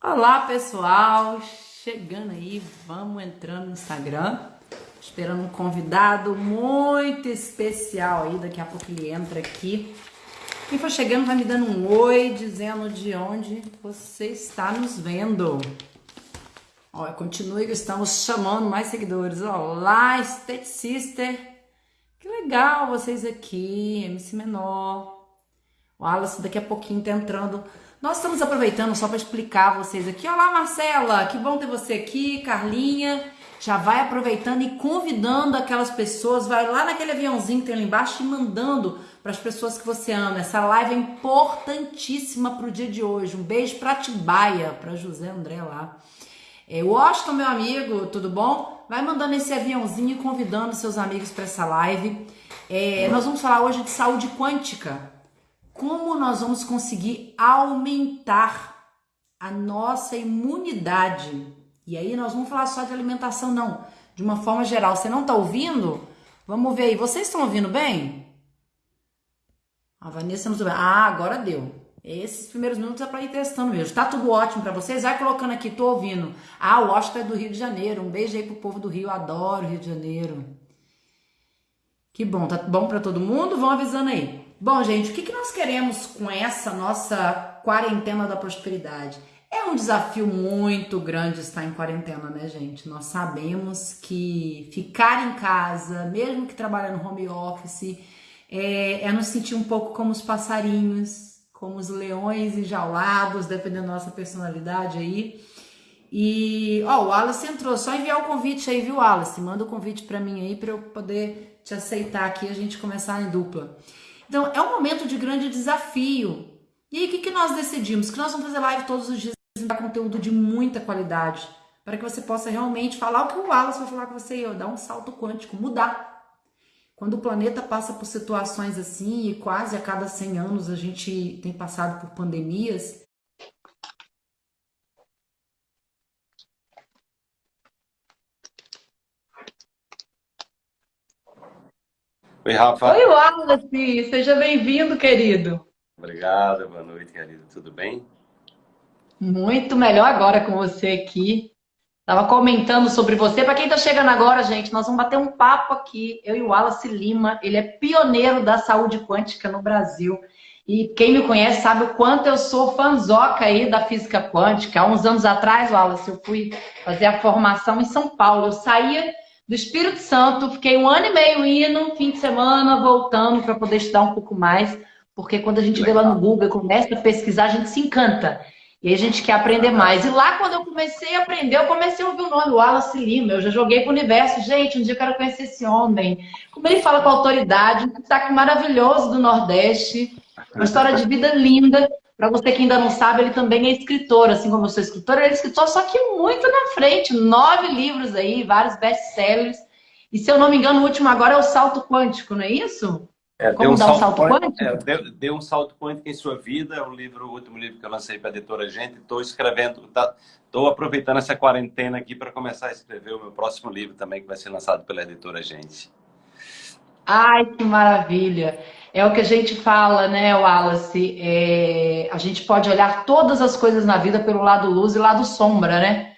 Olá pessoal, chegando aí, vamos entrando no Instagram, esperando um convidado muito especial aí, daqui a pouco ele entra aqui. Quem for chegando vai me dando um oi, dizendo de onde você está nos vendo. Olha, continue que estamos chamando mais seguidores. Olá, State Sister, que legal vocês aqui, MC Menor. O Wallace daqui a pouquinho tá entrando nós estamos aproveitando só para explicar a vocês aqui. Olá, Marcela, que bom ter você aqui, Carlinha. Já vai aproveitando e convidando aquelas pessoas, vai lá naquele aviãozinho que tem lá embaixo e mandando para as pessoas que você ama. Essa live é importantíssima para o dia de hoje. Um beijo para Tibaia, para José André lá. É, Washington, meu amigo, tudo bom? Vai mandando esse aviãozinho e convidando seus amigos para essa live. É, nós vamos falar hoje de saúde quântica como nós vamos conseguir aumentar a nossa imunidade. E aí nós vamos falar só de alimentação, não, de uma forma geral. Você não está ouvindo? Vamos ver aí. Vocês estão ouvindo bem? A Vanessa não está Ah, agora deu. Esses primeiros minutos é para ir testando mesmo. Tá tudo ótimo para vocês? Vai colocando aqui, tô ouvindo. Ah, o Washington é do Rio de Janeiro. Um beijo aí pro povo do Rio. Adoro Rio de Janeiro. Que bom, tá bom para todo mundo? Vão avisando aí. Bom, gente, o que, que nós queremos com essa nossa quarentena da prosperidade? É um desafio muito grande estar em quarentena, né, gente? Nós sabemos que ficar em casa, mesmo que trabalhando home office, é, é nos sentir um pouco como os passarinhos, como os leões enjaulados, dependendo da nossa personalidade aí. E, ó, o Wallace entrou, só enviar o convite aí, viu, Wallace? Manda o convite para mim aí para eu poder te aceitar aqui e a gente começar em dupla. Então, é um momento de grande desafio. E aí, o que, que nós decidimos? Que nós vamos fazer live todos os dias e dar conteúdo de muita qualidade, para que você possa realmente falar o que o Wallace vai falar com você, eu, dar um salto quântico, mudar. Quando o planeta passa por situações assim, e quase a cada 100 anos a gente tem passado por pandemias, Oi, Rafa. Oi, Wallace. Seja bem-vindo, querido. Obrigado, boa noite, querido. Tudo bem? Muito melhor agora com você aqui. Tava comentando sobre você. Para quem está chegando agora, gente, nós vamos bater um papo aqui. Eu e o Wallace Lima. Ele é pioneiro da saúde quântica no Brasil. E quem me conhece sabe o quanto eu sou fanzoca aí da física quântica. Há uns anos atrás, Wallace, eu fui fazer a formação em São Paulo. Eu saía do Espírito Santo, fiquei um ano e meio indo, fim de semana, voltando para poder estudar um pouco mais, porque quando a gente Legal. vê lá no Google, começa a pesquisar, a gente se encanta. E a gente quer aprender mais. E lá, quando eu comecei a aprender, eu comecei a ouvir o nome, Wallace Lima. Eu já joguei o universo. Gente, um dia eu quero conhecer esse homem. Como ele fala com autoridade, um sotaque maravilhoso do Nordeste. Uma história de vida linda. Para você que ainda não sabe, ele também é escritor, assim como eu sou escritora, ele é escritor, só que muito na frente, nove livros aí, vários best-sellers. E se eu não me engano, o último agora é o Salto Quântico, não é isso? É, como dar um salto, salto quântico? É, deu, deu, um salto quântico em sua vida, é o livro, o último livro que eu lancei para a editora Gente. Estou escrevendo, estou tá, aproveitando essa quarentena aqui para começar a escrever o meu próximo livro também, que vai ser lançado pela editora Gente. Ai, que maravilha! É o que a gente fala, né, Wallace? É, a gente pode olhar todas as coisas na vida pelo lado luz e lado sombra, né?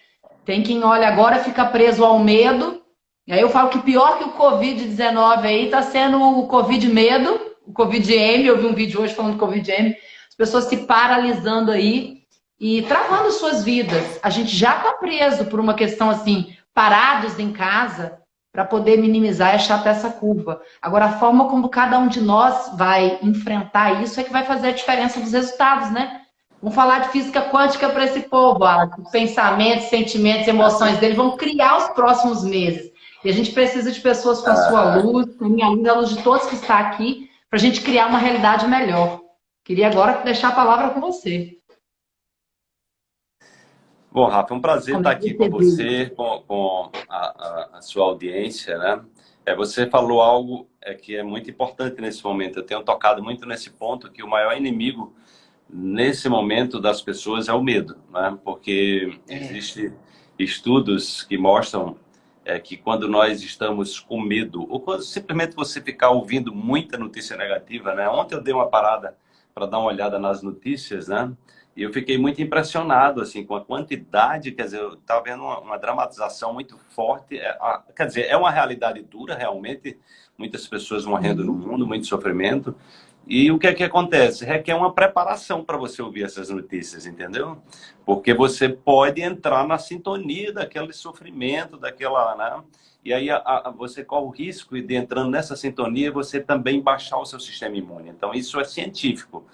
Tem quem olha agora fica preso ao medo. E aí eu falo que pior que o Covid-19 aí tá sendo o Covid-medo, o Covid-M. Eu vi um vídeo hoje falando do Covid-M. As pessoas se paralisando aí e travando suas vidas. A gente já tá preso por uma questão assim, parados em casa, para poder minimizar e achatar essa curva. Agora, a forma como cada um de nós vai enfrentar isso é que vai fazer a diferença dos resultados, né? Vamos falar de física quântica para esse povo, Os pensamentos, sentimentos, emoções deles vão criar os próximos meses. E a gente precisa de pessoas com a sua luz, com a minha luz, a luz de todos que está aqui, para a gente criar uma realidade melhor. Queria agora deixar a palavra com você. Bom, Rafa, é um prazer Como estar aqui com você, com, com a, a, a, sua audiência, né? É, você falou algo é, que é muito importante nesse momento. Eu tenho tocado muito nesse ponto que o maior inimigo nesse momento das pessoas é o medo, né? Porque é. existem estudos que mostram é, que quando nós estamos com medo, ou quando simplesmente você ficar ouvindo muita notícia negativa, né? Ontem eu dei uma parada para dar uma olhada nas notícias, né? E eu fiquei muito impressionado, assim, com a quantidade, quer dizer, eu estava vendo uma, uma, dramatização muito forte. É, a, quer dizer, é uma realidade dura, realmente, muitas pessoas morrendo no mundo, muito sofrimento. E o que é que acontece? Requer uma preparação para você ouvir essas notícias, entendeu? Porque você pode entrar na sintonia daquele sofrimento, daquela, né? E aí a, a, você corre o risco de entrando nessa sintonia, você também baixar o seu sistema imune. Então isso é científico.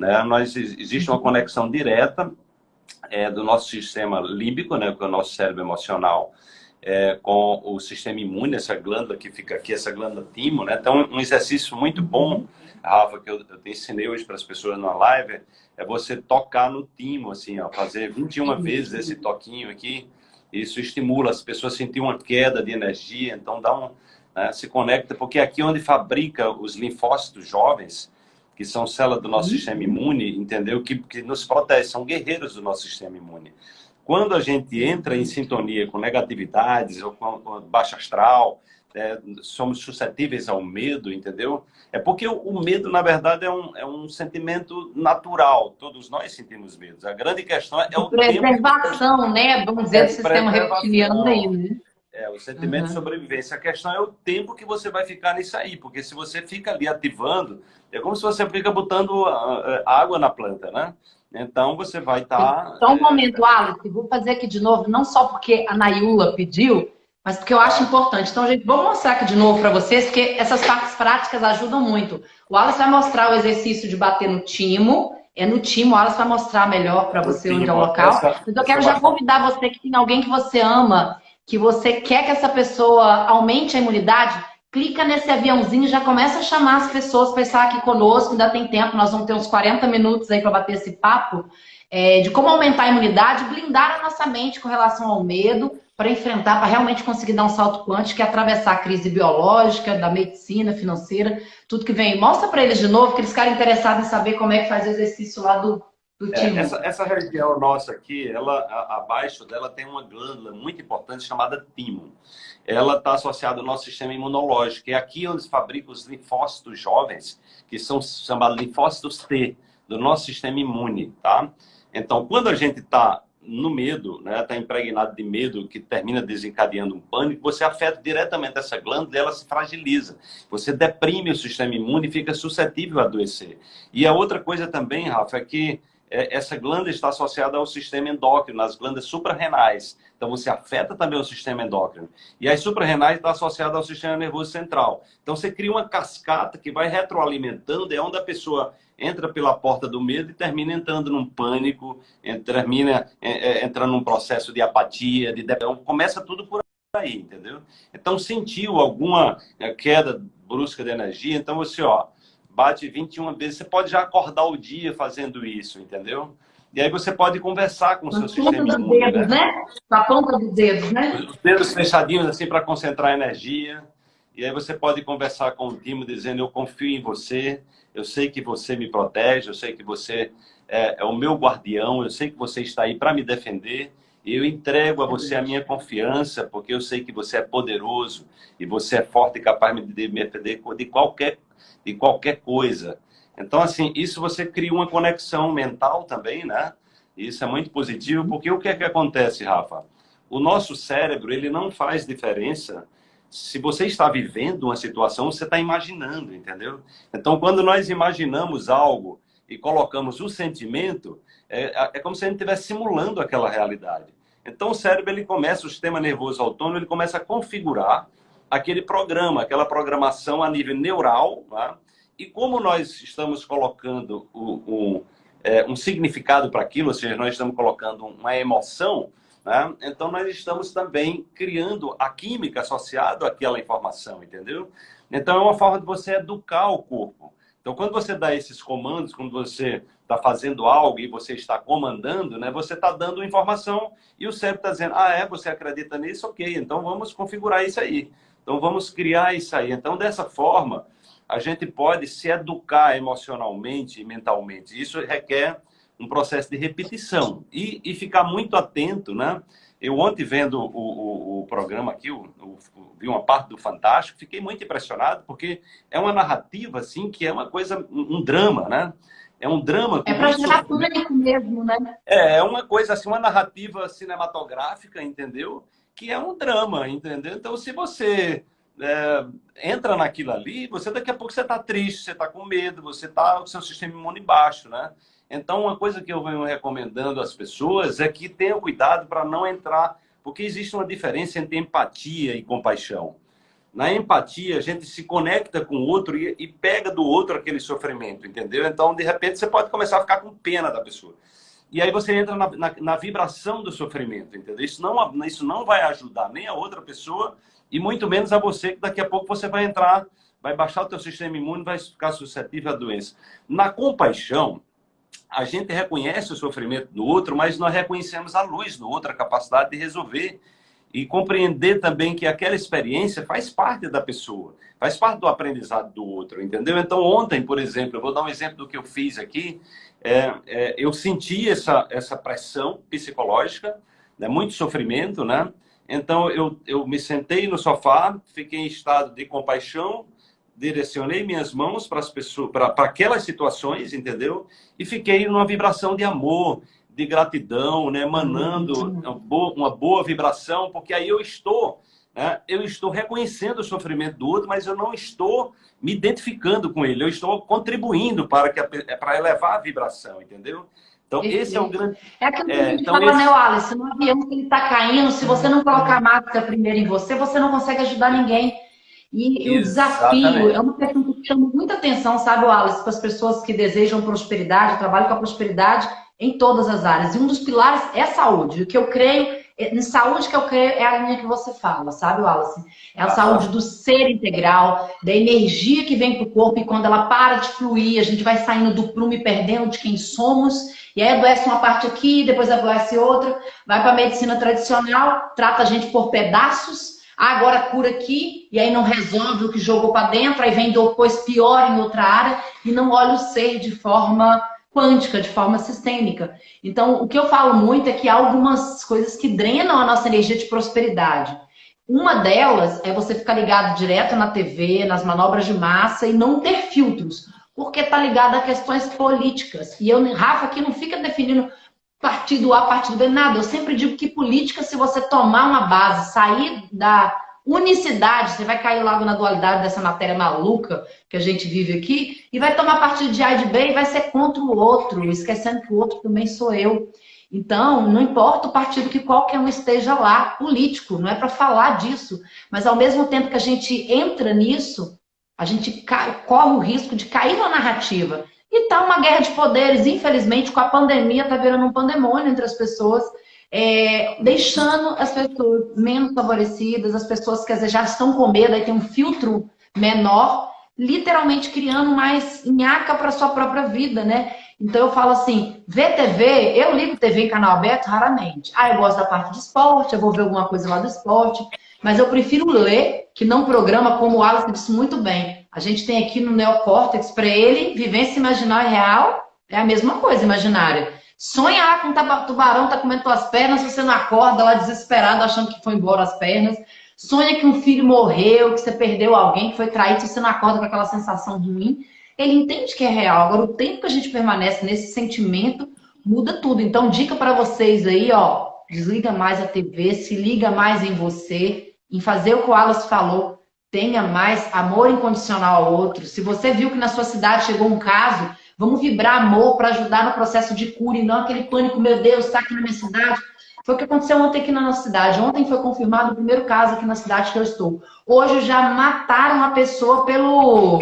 Né? Nós, existe uma conexão direta é, do nosso sistema límbico, né, com o nosso cérebro emocional, é, com o sistema imune, essa glândula que fica aqui, essa glândula timo. Né? Então, um exercício muito bom, Rafa, que eu, eu ensinei hoje para as pessoas na live, é você tocar no timo, assim, ó, fazer 21 vezes esse toquinho aqui. Isso estimula as pessoas a sentir uma queda de energia, então dá um, né, se conecta, porque aqui é onde fabrica os linfócitos jovens, que são células do nosso uhum. sistema imune, entendeu? Que, que nos protege, são guerreiros do nosso sistema imune. Quando a gente entra em sintonia com negatividades ou com, com baixa astral, é, somos suscetíveis ao medo, entendeu? É porque o, o, medo, na verdade, é um, é um sentimento natural. Todos nós sentimos medo. A grande questão é o preservação, tempo... né? Vamos dizer, é, do sistema reptiliano aí, né? É, o sentimento uhum. de sobrevivência. A questão é o tempo que você vai ficar nisso aí, porque se você fica ali ativando, é como se você fica botando ah, ah, água na planta, né? Então você vai estar. Tá, só um é... momento, Alice, vou fazer aqui de novo, não só porque a Nayula pediu, mas porque eu acho importante. Então, gente, vou mostrar aqui de novo para vocês, porque essas partes práticas ajudam muito. O Alice vai mostrar o exercício de bater no timo. É no timo, o Alice vai mostrar melhor para você onde é o local. Mas eu quero já convidar você que tem alguém que você ama que você quer que essa pessoa aumente a imunidade, clica nesse aviãozinho e já começa a chamar as pessoas para estar aqui conosco, ainda tem tempo, nós vamos ter uns 40 minutos aí para bater esse papo, é, de como aumentar a imunidade, blindar a nossa mente com relação ao medo, para enfrentar, para realmente conseguir dar um salto quântico e atravessar a crise biológica, da medicina, financeira, tudo que vem. Mostra para eles de novo, que eles ficarem interessados em saber como é que faz o exercício lá do é, essa, essa, região nossa aqui, ela, a, abaixo dela tem uma glândula muito importante chamada timo. Ela está associada ao nosso sistema imunológico. É aqui onde se fabricam os linfócitos jovens, que são chamados linfócitos T, do nosso sistema imune, tá? Então, quando a gente está no medo, né, está impregnado de medo, que termina desencadeando um pânico, você afeta diretamente essa glândula e ela se fragiliza. Você deprime o sistema imune e fica suscetível a adoecer. E a outra coisa também, Rafa, é que essa glândula está associada ao sistema endócrino, as glândulas suprarrenais. Então, você afeta também o sistema endócrino. E as suprarrenais está associada ao sistema nervoso central. Então, você cria uma cascata que vai retroalimentando, é onde a pessoa entra pela porta do medo e termina entrando num pânico, termina é, é, entrando num processo de apatia, de depressão. Começa tudo por aí, entendeu? Então, sentiu alguma queda brusca de energia, então você, ó, bate 21 vezes. Você pode já acordar o dia fazendo isso, entendeu? E aí você pode conversar com o seu sistema imune. Dedos, né? né? a ponta dos dedos, né? Os dedos fechadinhos assim para concentrar energia. E aí você pode conversar com o time dizendo, eu confio em você, eu sei que você me protege, eu sei que você é, é o meu guardião, eu sei que você está aí para me defender. Eu entrego a você a minha confiança, porque eu sei que você é poderoso e você é forte e capaz de me defender de qualquer de qualquer coisa. Então, assim, isso você cria uma conexão mental também, né? Isso é muito positivo, porque o que é que acontece, Rafa? O nosso cérebro, ele não faz diferença se você está vivendo uma situação, você está imaginando, entendeu? Então, quando nós imaginamos algo e colocamos o sentimento, é, é como se a gente estivesse simulando aquela realidade. Então, o cérebro, ele começa, o sistema nervoso autônomo, ele começa a configurar aquele programa, aquela programação a nível neural. Tá? E como nós estamos colocando o, o, é, um significado para aquilo, ou seja, nós estamos colocando uma emoção, né? então nós estamos também criando a química associada àquela informação, entendeu? Então é uma forma de você educar o corpo. Então, quando você dá esses comandos, quando você está fazendo algo e você está comandando, né, você está dando informação e o cérebro está dizendo, ah, é, você acredita nisso? Ok, então vamos configurar isso aí. Então vamos criar isso aí. Então dessa forma, a gente pode se educar emocionalmente e mentalmente. Isso requer um processo de repetição e, e ficar muito atento, né? Eu ontem vendo o, o, o programa aqui, o, vi uma parte do Fantástico, fiquei muito impressionado porque é uma narrativa assim que é uma coisa, um drama, né? é um drama. É para gerar pânico mesmo, né? É, é uma coisa assim, uma narrativa cinematográfica, entendeu? Que é um drama, entendeu? Então, se você é, entra naquilo ali, você daqui a pouco você está triste, você está com medo, você está com o seu sistema imune baixo, né? Então, uma coisa que eu venho recomendando às pessoas é que tenham cuidado para não entrar, porque existe uma diferença entre empatia e compaixão. Na empatia, a gente se conecta com o outro e, e pega do outro aquele sofrimento, entendeu? Então, de repente, você pode começar a ficar com pena da pessoa. E aí você entra na, na, na, vibração do sofrimento, entendeu? Isso não, isso não vai ajudar nem a outra pessoa e muito menos a você, que daqui a pouco você vai entrar, vai baixar o teu sistema imune, vai ficar suscetível à doença. Na compaixão, a gente reconhece o sofrimento do outro, mas nós reconhecemos a luz do outro, a capacidade de resolver e compreender também que aquela experiência faz parte da pessoa, faz parte do aprendizado do outro, entendeu? Então, ontem, por exemplo, eu vou dar um exemplo do que eu fiz aqui, é, é, eu senti essa, essa pressão psicológica, né, muito sofrimento, né? Então, eu, eu me sentei no sofá, fiquei em estado de compaixão, direcionei minhas mãos para as pessoas, para aquelas situações, entendeu? E fiquei numa vibração de amor, de gratidão, né? Emanando uma boa, uma boa vibração, porque aí eu estou, né? Eu estou reconhecendo o sofrimento do outro, mas eu não estou me identificando com ele. Eu estou contribuindo para que para elevar a vibração, entendeu? Então, esse é o grande... É aquilo que é, a gente então fala, esse... né, Alice? No avião que ele está caindo, se você não colocar a máscara primeiro em você, você não consegue ajudar ninguém. E, e o desafio é uma questão que chama muita atenção, sabe, Alice, para as pessoas que desejam prosperidade, trabalham com a prosperidade em todas as áreas. E um dos pilares é saúde. O que eu creio, é, em saúde que eu creio é a linha que você fala, sabe, Wallace? É a ah, saúde do ser integral, da energia que vem para o corpo e quando ela para de fluir, a gente vai saindo do prumo e perdendo de quem somos e aí adoece uma parte aqui, depois adoece outra, vai para a medicina tradicional, trata a gente por pedaços, agora cura aqui, e aí não resolve o que jogou para dentro, aí vem depois pior em outra área, e não olha o ser de forma quântica, de forma sistêmica. Então, o que eu falo muito é que há algumas coisas que drenam a nossa energia de prosperidade. Uma delas é você ficar ligado direto na TV, nas manobras de massa e não ter filtros porque está ligado a questões políticas. E eu, Rafa, aqui não fica definindo partido A, partido B, nada. Eu sempre digo que política, se você tomar uma base, sair da unicidade, você vai cair logo na dualidade dessa matéria maluca que a gente vive aqui, e vai tomar partido de A e de B e vai ser contra o outro, esquecendo que o outro também sou eu. Então, não importa o partido que qualquer um esteja lá, político, não é para falar disso. Mas ao mesmo tempo que a gente entra nisso, a gente corre o risco de cair na narrativa. E tá uma guerra de poderes, infelizmente, com a pandemia, tá virando um pandemônio entre as pessoas, é, deixando as pessoas menos favorecidas, as pessoas que às vezes já estão com medo, aí tem um filtro menor, literalmente criando mais nhaca para sua própria vida, né? Então eu falo assim, ver TV, eu ligo TV em canal aberto raramente. Ah, eu gosto da parte de esporte, eu vou ver alguma coisa lá do esporte, mas eu prefiro ler que não programa, como o Alex disse muito bem. A gente tem aqui no neocórtex, para ele, vivência imaginária real é a mesma coisa, imaginária. Sonhar com um tubarão tá comendo tuas pernas, você não acorda lá desesperado, achando que foi embora as pernas. Sonha que um filho morreu, que você perdeu alguém, que foi traído, você não acorda com aquela sensação ruim. Ele entende que é real. Agora, o tempo que a gente permanece nesse sentimento muda tudo. Então, dica para vocês aí, ó, desliga mais a TV, se liga mais em você, em fazer o que o Wallace falou, tenha mais amor incondicional ao outro. Se você viu que na sua cidade chegou um caso, vamos vibrar amor para ajudar no processo de cura e não aquele pânico, meu Deus, está aqui na minha cidade. Foi o que aconteceu ontem aqui na nossa cidade. Ontem foi confirmado o primeiro caso aqui na cidade que eu estou. Hoje já mataram uma pessoa pelo,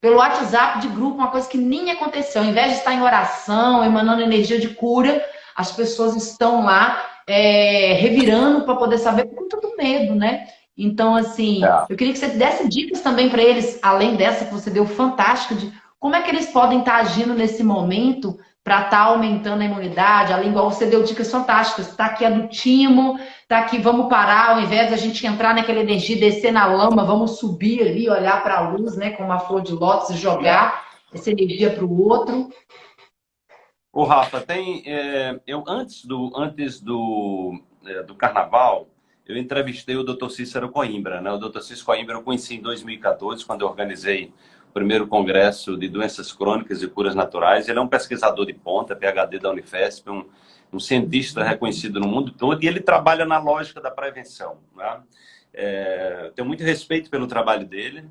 pelo WhatsApp de grupo, uma coisa que nem aconteceu. Ao invés de estar em oração, emanando energia de cura, as pessoas estão lá é, revirando para poder saber com todo medo, né? Então, assim, é. eu queria que você desse dicas também para eles, além dessa que você deu fantástica, de como é que eles podem estar agindo nesse momento para estar tá aumentando a imunidade, além igual você deu dicas fantásticas, está aqui a do timo, está aqui, vamos parar, ao invés de a gente entrar naquela energia, descer na lama, vamos subir ali, olhar para a luz, né, com uma flor de lótus e jogar essa energia para o outro. O Rafa, tem, é, eu antes do, antes do, é, do carnaval, eu entrevistei o Dr. Cícero Coimbra. Né? O Dr. Cícero Coimbra eu conheci em 2014, quando eu organizei primeiro congresso de doenças crônicas e curas naturais. Ele é um pesquisador de ponta, PhD da Unifesp, um, um cientista reconhecido no mundo todo, e ele trabalha na lógica da prevenção. Né? É, tenho muito respeito pelo trabalho dele.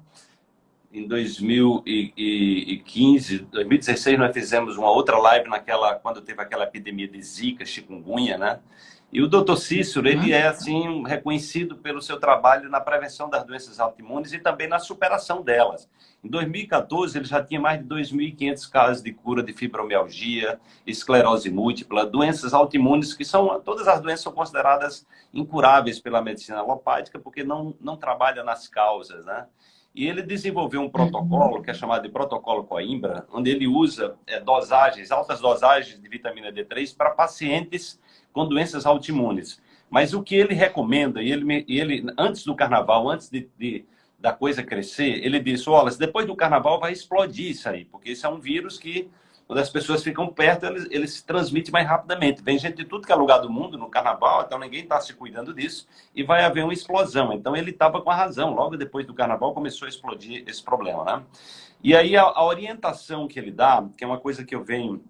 Em 2015, 2016, nós fizemos uma outra live naquela, quando teve aquela epidemia de zika, chikungunya, né? E o doutor Cícero, ele é assim reconhecido pelo seu trabalho na prevenção das doenças autoimunes e também na superação delas. Em 2014, ele já tinha mais de 2.500 casos de cura de fibromialgia, esclerose múltipla, doenças autoimunes que são todas as doenças são consideradas incuráveis pela medicina alopática porque não não trabalha nas causas, né? E ele desenvolveu um protocolo que é chamado de protocolo Coimbra, onde ele usa é, dosagens, altas dosagens de vitamina D3 para pacientes com doenças autoimunes. Mas o que ele recomenda, e ele, ele antes do carnaval, antes de, de da coisa crescer, ele disse, olha, depois do carnaval vai explodir isso aí, porque isso é um vírus que, quando as pessoas ficam perto, ele, ele se transmite mais rapidamente. Vem gente de tudo que é lugar do mundo no carnaval, então ninguém está se cuidando disso, e vai haver uma explosão. Então ele estava com a razão, logo depois do carnaval começou a explodir esse problema, né? E aí a, a orientação que ele dá, que é uma coisa que eu venho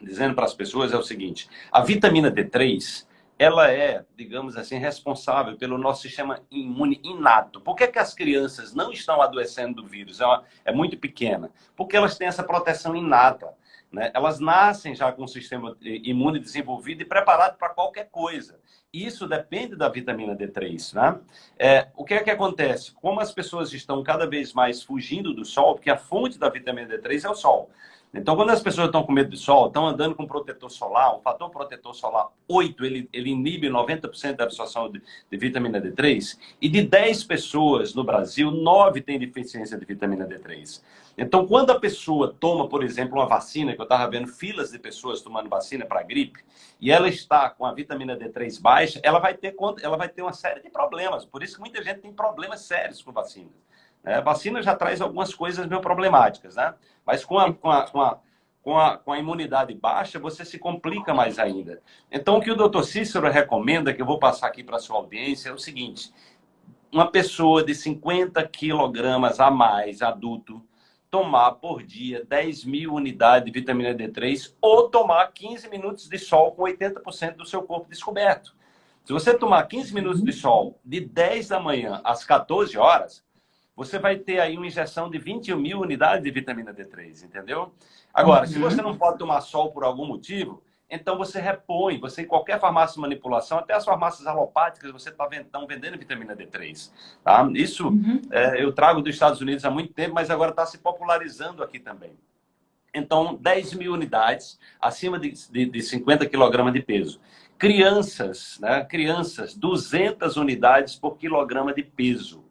dizendo para as pessoas é o seguinte: a vitamina D3 ela é, digamos assim, responsável pelo nosso sistema imune inato. Por que, que as crianças não estão adoecendo do vírus? É, uma, é muito pequena. Porque elas têm essa proteção inata. Né? Elas nascem já com o sistema imune desenvolvido e preparado para qualquer coisa. Isso depende da vitamina D3. Né? É, o que é que acontece? Como as pessoas estão cada vez mais fugindo do sol, porque a fonte da vitamina D3 é o sol. Então, quando as pessoas estão com medo de sol, estão andando com protetor solar, o fator protetor solar 8, ele, ele inibe 90% da absorção de, de, vitamina D3, e de 10 pessoas no Brasil, 9 têm deficiência de vitamina D3. Então, quando a pessoa toma, por exemplo, uma vacina, que eu estava vendo filas de pessoas tomando vacina para gripe, e ela está com a vitamina D3 baixa, ela vai ter, ela vai ter uma série de problemas. Por isso que muita gente tem problemas sérios com vacinas. É, a vacina já traz algumas coisas meio problemáticas, né? Mas com a, com a, com a com a, com a, imunidade baixa, você se complica mais ainda. Então, o que o doutor Cícero recomenda, que eu vou passar aqui para a sua audiência, é o seguinte: uma pessoa de 50 quilogramas a mais, adulto, tomar por dia 10 mil unidades de vitamina D3 ou tomar 15 minutos de sol com 80% do seu corpo descoberto. Se você tomar 15 minutos de sol de 10 da manhã às 14 horas, você vai ter aí uma injeção de 21 mil unidades de vitamina D3, entendeu? Agora, uhum. se você não pode tomar sol por algum motivo, então você repõe, você em qualquer farmácia de manipulação, até as farmácias alopáticas, você está vendendo vitamina D3. Tá? Isso uhum. é, eu trago dos Estados Unidos há muito tempo, mas agora está se popularizando aqui também. Então, 10 mil unidades, acima de, de, de 50 quilogramas de peso. Crianças, né? Crianças, 200 unidades por quilograma de peso.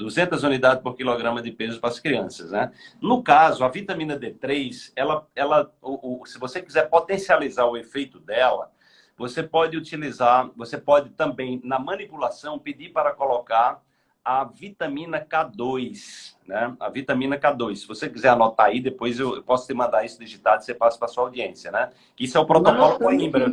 200 unidades por quilograma de peso para as crianças, né? No caso, a vitamina D3, ela, ela, o, o, se você quiser potencializar o efeito dela, você pode utilizar, você pode também, na manipulação, pedir para colocar a vitamina K2, né? A vitamina K2. Se você quiser anotar aí, depois eu, posso te mandar isso digitado e você passa para sua audiência, né? Isso é o protocolo Coimbra.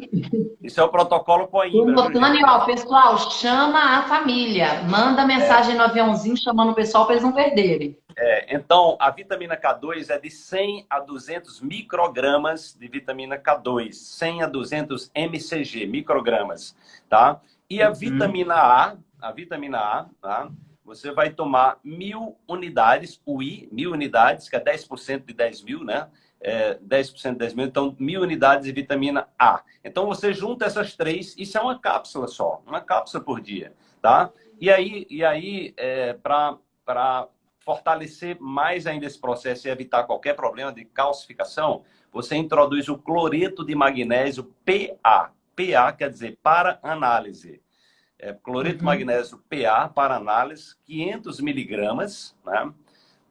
Isso é o protocolo Coimbra. Anotando, ó, pessoal, chama a família. Manda mensagem é. no aviãozinho chamando o pessoal para eles não perderem. É, então, a vitamina K2 é de 100 a 200 microgramas de vitamina K2. 100 a 200 mcg, microgramas, tá? E a uhum. vitamina A, a vitamina A, tá? Você vai tomar mil unidades, UI, mil unidades, que é 10% de 10 mil, né? É, 10% de 10 mil, então mil unidades de vitamina A. Então você junta essas três, isso é uma cápsula só, uma cápsula por dia, tá? E aí, e aí é, para fortalecer mais ainda esse processo e evitar qualquer problema de calcificação, você introduz o cloreto de magnésio PA. PA quer dizer para análise é, cloreto uhum. magnésio PA para análise, 500 miligramas, né?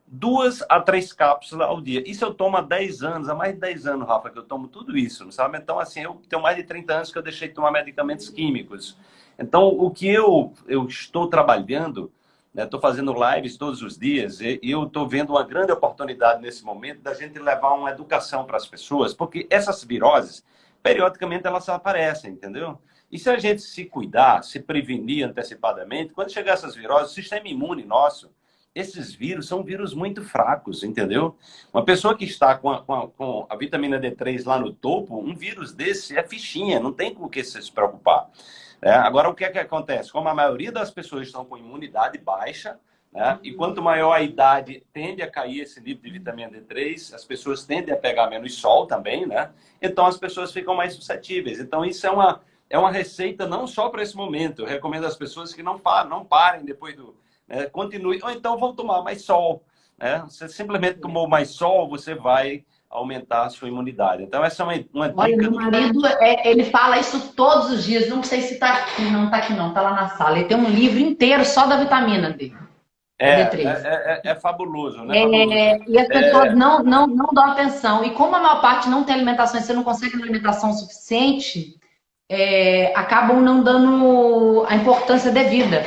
duas a três cápsulas ao dia. Isso eu tomo há 10 anos, há mais de 10 anos, Rafa, que eu tomo tudo isso, não sabe? Então, assim, eu tenho mais de 30 anos que eu deixei de tomar medicamentos químicos. Então, o que eu, eu estou trabalhando, estou né, fazendo lives todos os dias, e eu estou vendo uma grande oportunidade nesse momento da gente levar uma educação para as pessoas, porque essas viroses, periodicamente, elas aparecem, entendeu? E se a gente se cuidar, se prevenir antecipadamente, quando chegar essas viroses, o sistema imune nosso, esses vírus são vírus muito fracos, entendeu? Uma pessoa que está com a, com a, com a vitamina D3 lá no topo, um vírus desse é fichinha, não tem com o que se preocupar. É, agora, o que é que acontece? Como a maioria das pessoas estão com imunidade baixa, né, e quanto maior a idade, tende a cair esse nível de vitamina D3, as pessoas tendem a pegar menos sol também, né? Então, as pessoas ficam mais suscetíveis. Então, isso é uma, é uma receita não só para esse momento. Eu recomendo às pessoas que não, parem, não parem depois do né? continue, ou então vão tomar mais sol. Né? Você simplesmente tomou mais sol, você vai aumentar a sua imunidade. Então, essa é uma, uma Olha, dica. Meu marido, do... é, ele fala isso todos os dias. Não sei se está aqui, não está aqui não, está lá na sala. Ele tem um livro inteiro só da vitamina D. É, é, é, é, fabuloso, né? É, e as pessoas não, não, não dão atenção. E como a maior parte não tem alimentação e você não consegue uma alimentação suficiente, é, acabam não dando a importância devida.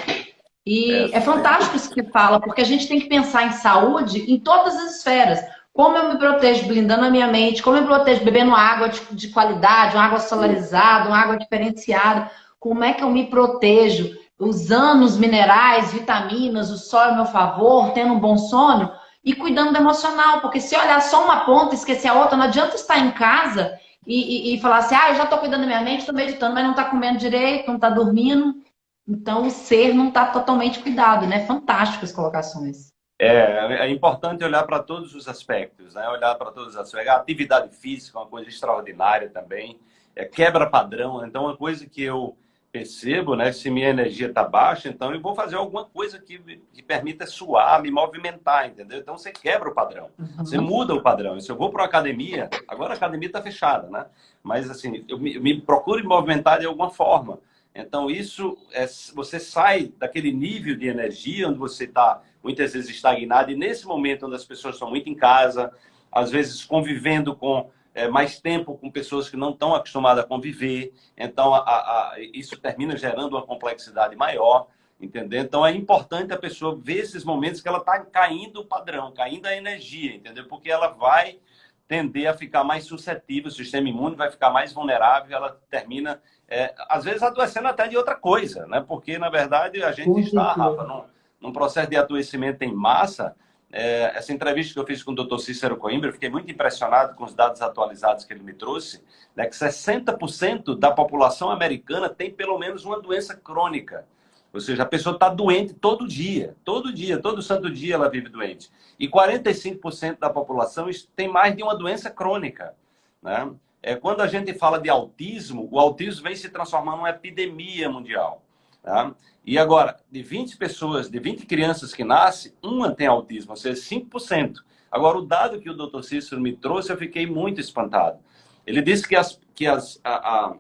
E é, é fantástico isso que fala, porque a gente tem que pensar em saúde em todas as esferas. Como eu me protejo blindando a minha mente, como eu me protejo bebendo água de, de qualidade, uma água solarizada, uma água diferenciada, como é que eu me protejo usando os minerais, vitaminas, o sol a meu favor, tendo um bom sono e cuidando do emocional, porque se olhar só uma ponta e esquecer a outra, não adianta estar em casa e, e, e falar assim, ah, eu já estou cuidando da minha mente, estou meditando, mas não está comendo direito, não está dormindo. Então, o ser não está totalmente cuidado, né? Fantásticas colocações. É, é importante olhar para todos os aspectos, né? Olhar para todos os aspectos. A atividade física é uma coisa extraordinária também. É quebra padrão. Então, uma coisa que eu percebo, né? Se minha energia está baixa, então eu vou fazer alguma coisa que, que permita suar, me movimentar, entendeu? Então você quebra o padrão, uhum. você muda o padrão. Se eu vou para a academia, agora a academia está fechada, né? Mas assim, eu me, eu me procuro me movimentar de alguma forma. Então, isso é, você sai daquele nível de energia onde você está muitas vezes estagnado, e nesse momento onde as pessoas estão muito em casa, às vezes convivendo com é, mais tempo com pessoas que não estão acostumadas a conviver, então a, a, isso termina gerando uma complexidade maior, entendeu? Então é importante a pessoa ver esses momentos que ela está caindo o padrão, caindo a energia, entendeu? Porque ela vai tender a ficar mais suscetível, o sistema imune vai ficar mais vulnerável, ela termina é, às vezes adoecendo até de outra coisa, né? Porque, na verdade, a gente está, Rafa, num, num, processo de adoecimento em massa. É, essa entrevista que eu fiz com o Dr. Cícero Coimbra, fiquei muito impressionado com os dados atualizados que ele me trouxe, né, que 60% da população americana tem pelo menos uma doença crônica. Ou seja, a pessoa está doente todo dia, todo dia, todo santo dia ela vive doente. E 45% da população tem mais de uma doença crônica. Né? é, quando a gente fala de autismo, o autismo vem se transformando numa epidemia mundial. Tá? E agora, de 20 pessoas, de 20 crianças que nascem, uma tem autismo, ou seja, 5%. Agora, o dado que o Dr. Cícero me trouxe, eu fiquei muito espantado. Ele disse que as, que as, a, a,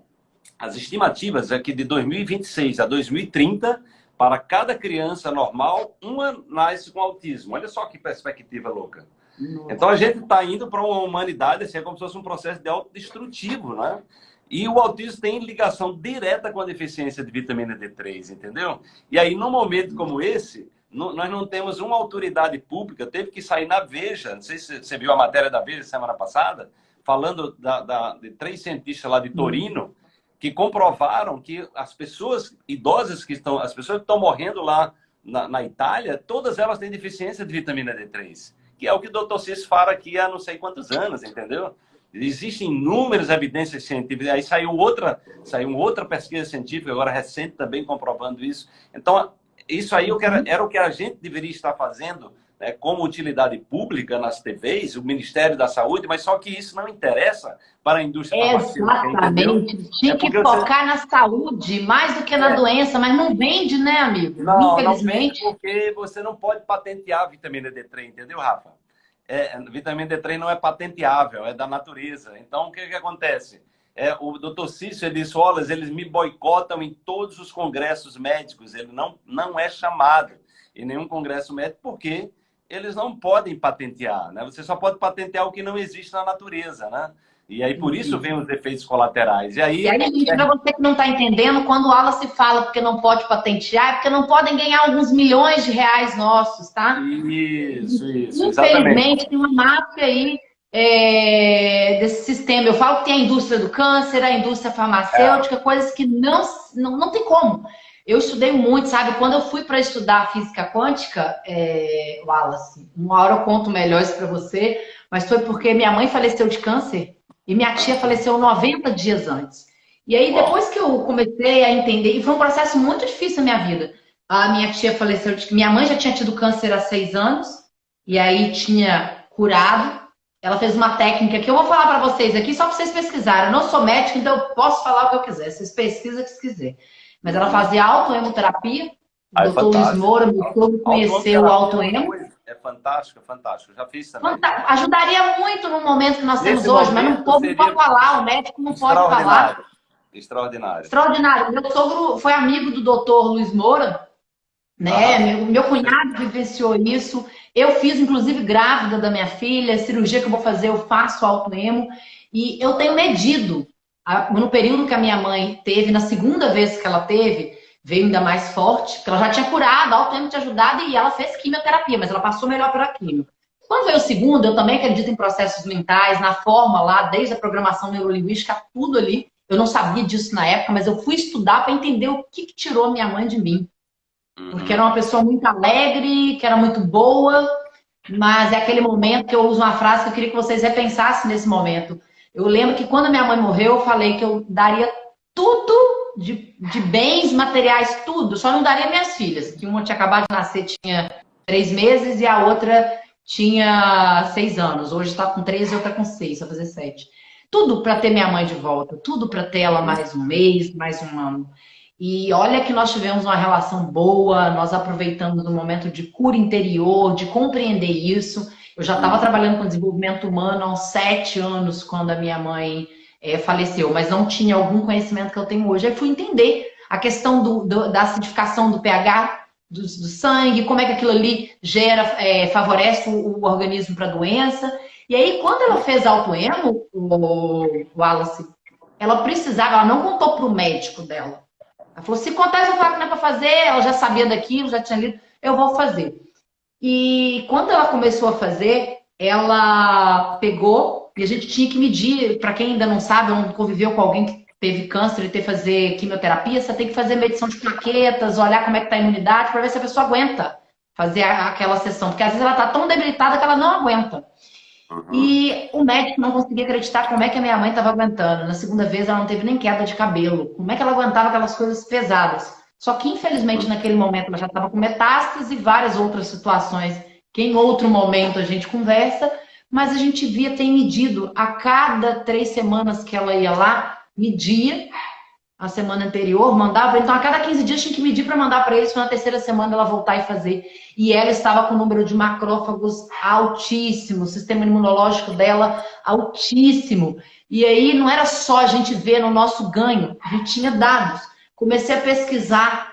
as estimativas é que de 2026 a 2030, para cada criança normal, uma nasce com autismo. Olha só que perspectiva louca. Então a gente está indo para uma humanidade, assim, é como se fosse um processo de autodestrutivo, né? E o autismo tem ligação direta com a deficiência de vitamina D3, entendeu? E aí, num momento como esse, nós não temos uma autoridade pública, teve que sair na Veja, não sei se você viu a matéria da Veja semana passada, falando da, da, de três cientistas lá de Torino, que comprovaram que as pessoas idosas que estão, as pessoas que estão morrendo lá na, na Itália, todas elas têm deficiência de vitamina D3 que é o que o doutor Cis fala aqui há não sei quantos anos, entendeu? Existem inúmeras evidências científicas. Aí saiu outra, saiu outra pesquisa científica, agora recente, também comprovando isso. Então, isso aí era, era o que a gente deveria estar fazendo né, como utilidade pública nas TVs, o Ministério da Saúde, mas só que isso não interessa para a indústria. Exatamente. Tinha é que focar você... na saúde mais do que na é. doença, mas não vende, né, amigo? Não, Infelizmente. Não vende porque você não pode patentear a vitamina D3, entendeu, Rafa? É, vitamina D3 não é patenteável, é da natureza. Então, o que, que acontece? É, o doutor Cício ele disse, eles me boicotam em todos os congressos médicos. Ele não, não é chamado em nenhum congresso médico, porque eles não podem patentear, né? Você só pode patentear o que não existe na natureza, né? E aí, por isso, vem os efeitos colaterais. E aí, e aí gente, para você que não está entendendo, quando o Ala se fala porque não pode patentear, é porque não podem ganhar alguns milhões de reais nossos, tá? Isso, isso, Infelizmente, tem uma máfia aí é, desse sistema. Eu falo que tem a indústria do câncer, a indústria farmacêutica, é. coisas que não, não, não tem como. Eu estudei muito, sabe? Quando eu fui para estudar física quântica, é... Wallace, uma hora eu conto melhor isso para você, mas foi porque minha mãe faleceu de câncer e minha tia faleceu 90 dias antes. E aí, depois que eu comecei a entender, e foi um processo muito difícil na minha vida. A minha tia faleceu, minha mãe já tinha tido câncer há seis anos, e aí tinha curado. Ela fez uma técnica que eu vou falar para vocês aqui, só para vocês pesquisarem. Eu não sou médica, então eu posso falar o que eu quiser. Vocês pesquisam o que vocês quiserem. Mas ela fazia autoemoterapia. O doutor Luiz Moura, meu sogro, conheceu o autoemo. É fantástico, fantástico. Já fiz também. Ajudaria muito no momento que nós temos hoje, mas o povo não pode falar, o médico não pode falar. Extraordinário. Extraordinário. Meu sogro foi amigo do doutor Luiz Moura, né? Ah. Meu, meu cunhado vivenciou isso. Eu fiz, inclusive, grávida da minha filha, cirurgia que eu vou fazer, eu faço autoemo. E eu tenho medido, no período que a minha mãe teve, na segunda vez que ela teve, veio ainda mais forte, porque ela já tinha curado, autoemo tinha ajudado e ela fez quimioterapia, mas ela passou melhor pela quimio. Quando veio o segundo, eu também acredito em processos mentais, na forma lá, desde a programação neurolinguística, tudo ali. Eu não sabia disso na época, mas eu fui estudar para entender o que, que tirou minha mãe de mim. Porque era uma pessoa muito alegre, que era muito boa, mas é aquele momento que eu uso uma frase que eu queria que vocês repensassem nesse momento. Eu lembro que quando minha mãe morreu, eu falei que eu daria tudo de, de bens materiais, tudo, só não daria minhas filhas, que uma tinha acabado de nascer, tinha três meses, e a outra tinha seis anos. Hoje está com três e outra com seis, vai fazer sete. Tudo para ter minha mãe de volta, tudo para ter ela mais um mês, mais um ano. E olha que nós tivemos uma relação boa, nós aproveitamos o momento de cura interior, de compreender isso. Eu já estava trabalhando com desenvolvimento humano há uns sete anos, quando a minha mãe é, faleceu, mas não tinha algum conhecimento que eu tenho hoje. Aí fui entender a questão do, do, da acidificação do pH do, do, sangue, como é que aquilo ali gera, é, favorece o, o organismo para a doença. E aí, quando ela fez autoemo, o, Wallace, ela precisava, ela não contou para o médico dela. Ela falou, se contar, eu falar que não é para fazer, ela já sabia daquilo, já tinha lido, eu vou fazer. E quando ela começou a fazer, ela pegou, e a gente tinha que medir, para quem ainda não sabe, não conviveu com alguém que teve câncer e ter que fazer quimioterapia, você tem que fazer medição de plaquetas, olhar como é que está a imunidade, para ver se a pessoa aguenta fazer aquela sessão. Porque às vezes ela está tão debilitada que ela não aguenta. Uhum. E o médico não conseguia acreditar como é que a minha mãe estava aguentando. Na segunda vez ela não teve nem queda de cabelo. Como é que ela aguentava aquelas coisas pesadas? Só que infelizmente naquele momento ela já estava com metástase e várias outras situações que em outro momento a gente conversa, mas a gente via ter medido a cada três semanas que ela ia lá, media a semana anterior, mandava. Então, a cada 15 dias tinha que medir para mandar para eles, para na terceira semana ela voltar e fazer. E ela estava com o número de macrófagos altíssimo, o sistema imunológico dela altíssimo. E aí não era só a gente ver no nosso ganho, a gente tinha dados. Comecei a pesquisar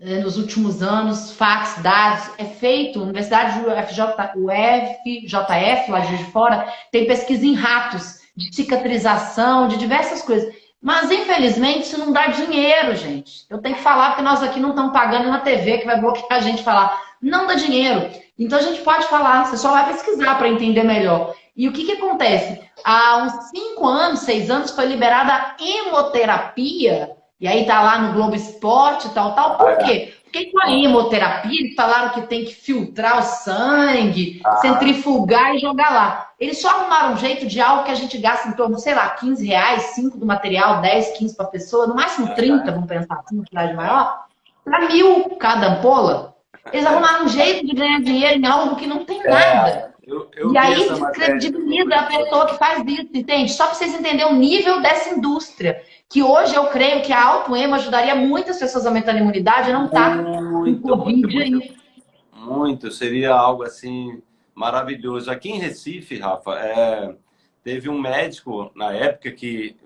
nos últimos anos, fax, dados, é feito, Universidade UFJ, UFJF, lá de fora, tem pesquisa em ratos, de cicatrização, de diversas coisas. Mas, infelizmente, isso não dá dinheiro, gente. Eu tenho que falar porque nós aqui não estamos pagando na TV que vai bloquear a gente falar. Não dá dinheiro. Então, a gente pode falar, você só vai pesquisar para entender melhor. E o que, que acontece? Há uns 5 anos, 6 anos, foi liberada a hemoterapia. E aí tá lá no Globo Esporte, tal, tal. Por quê? Porque com a hemoterapia, eles falaram que tem que filtrar o sangue, ah. centrifugar e jogar lá. Eles só arrumaram um jeito de algo que a gente gasta em torno, sei lá, 15 reais, 5 do material, 10, 15 para pessoa, no máximo 30, vamos pensar assim, uma cidade maior, para mil cada ampola. Eles arrumaram um jeito de ganhar dinheiro em algo que não tem é, nada. Eu, eu e aí descredibiliza a pessoa que faz isso, entende? Só para vocês entenderem o nível dessa indústria que hoje eu creio que a autoema ajudaria muitas pessoas a aumentar a imunidade não está Covid muito, aí. Muito, seria algo assim maravilhoso. Aqui em Recife, Rafa, é, teve um médico na época que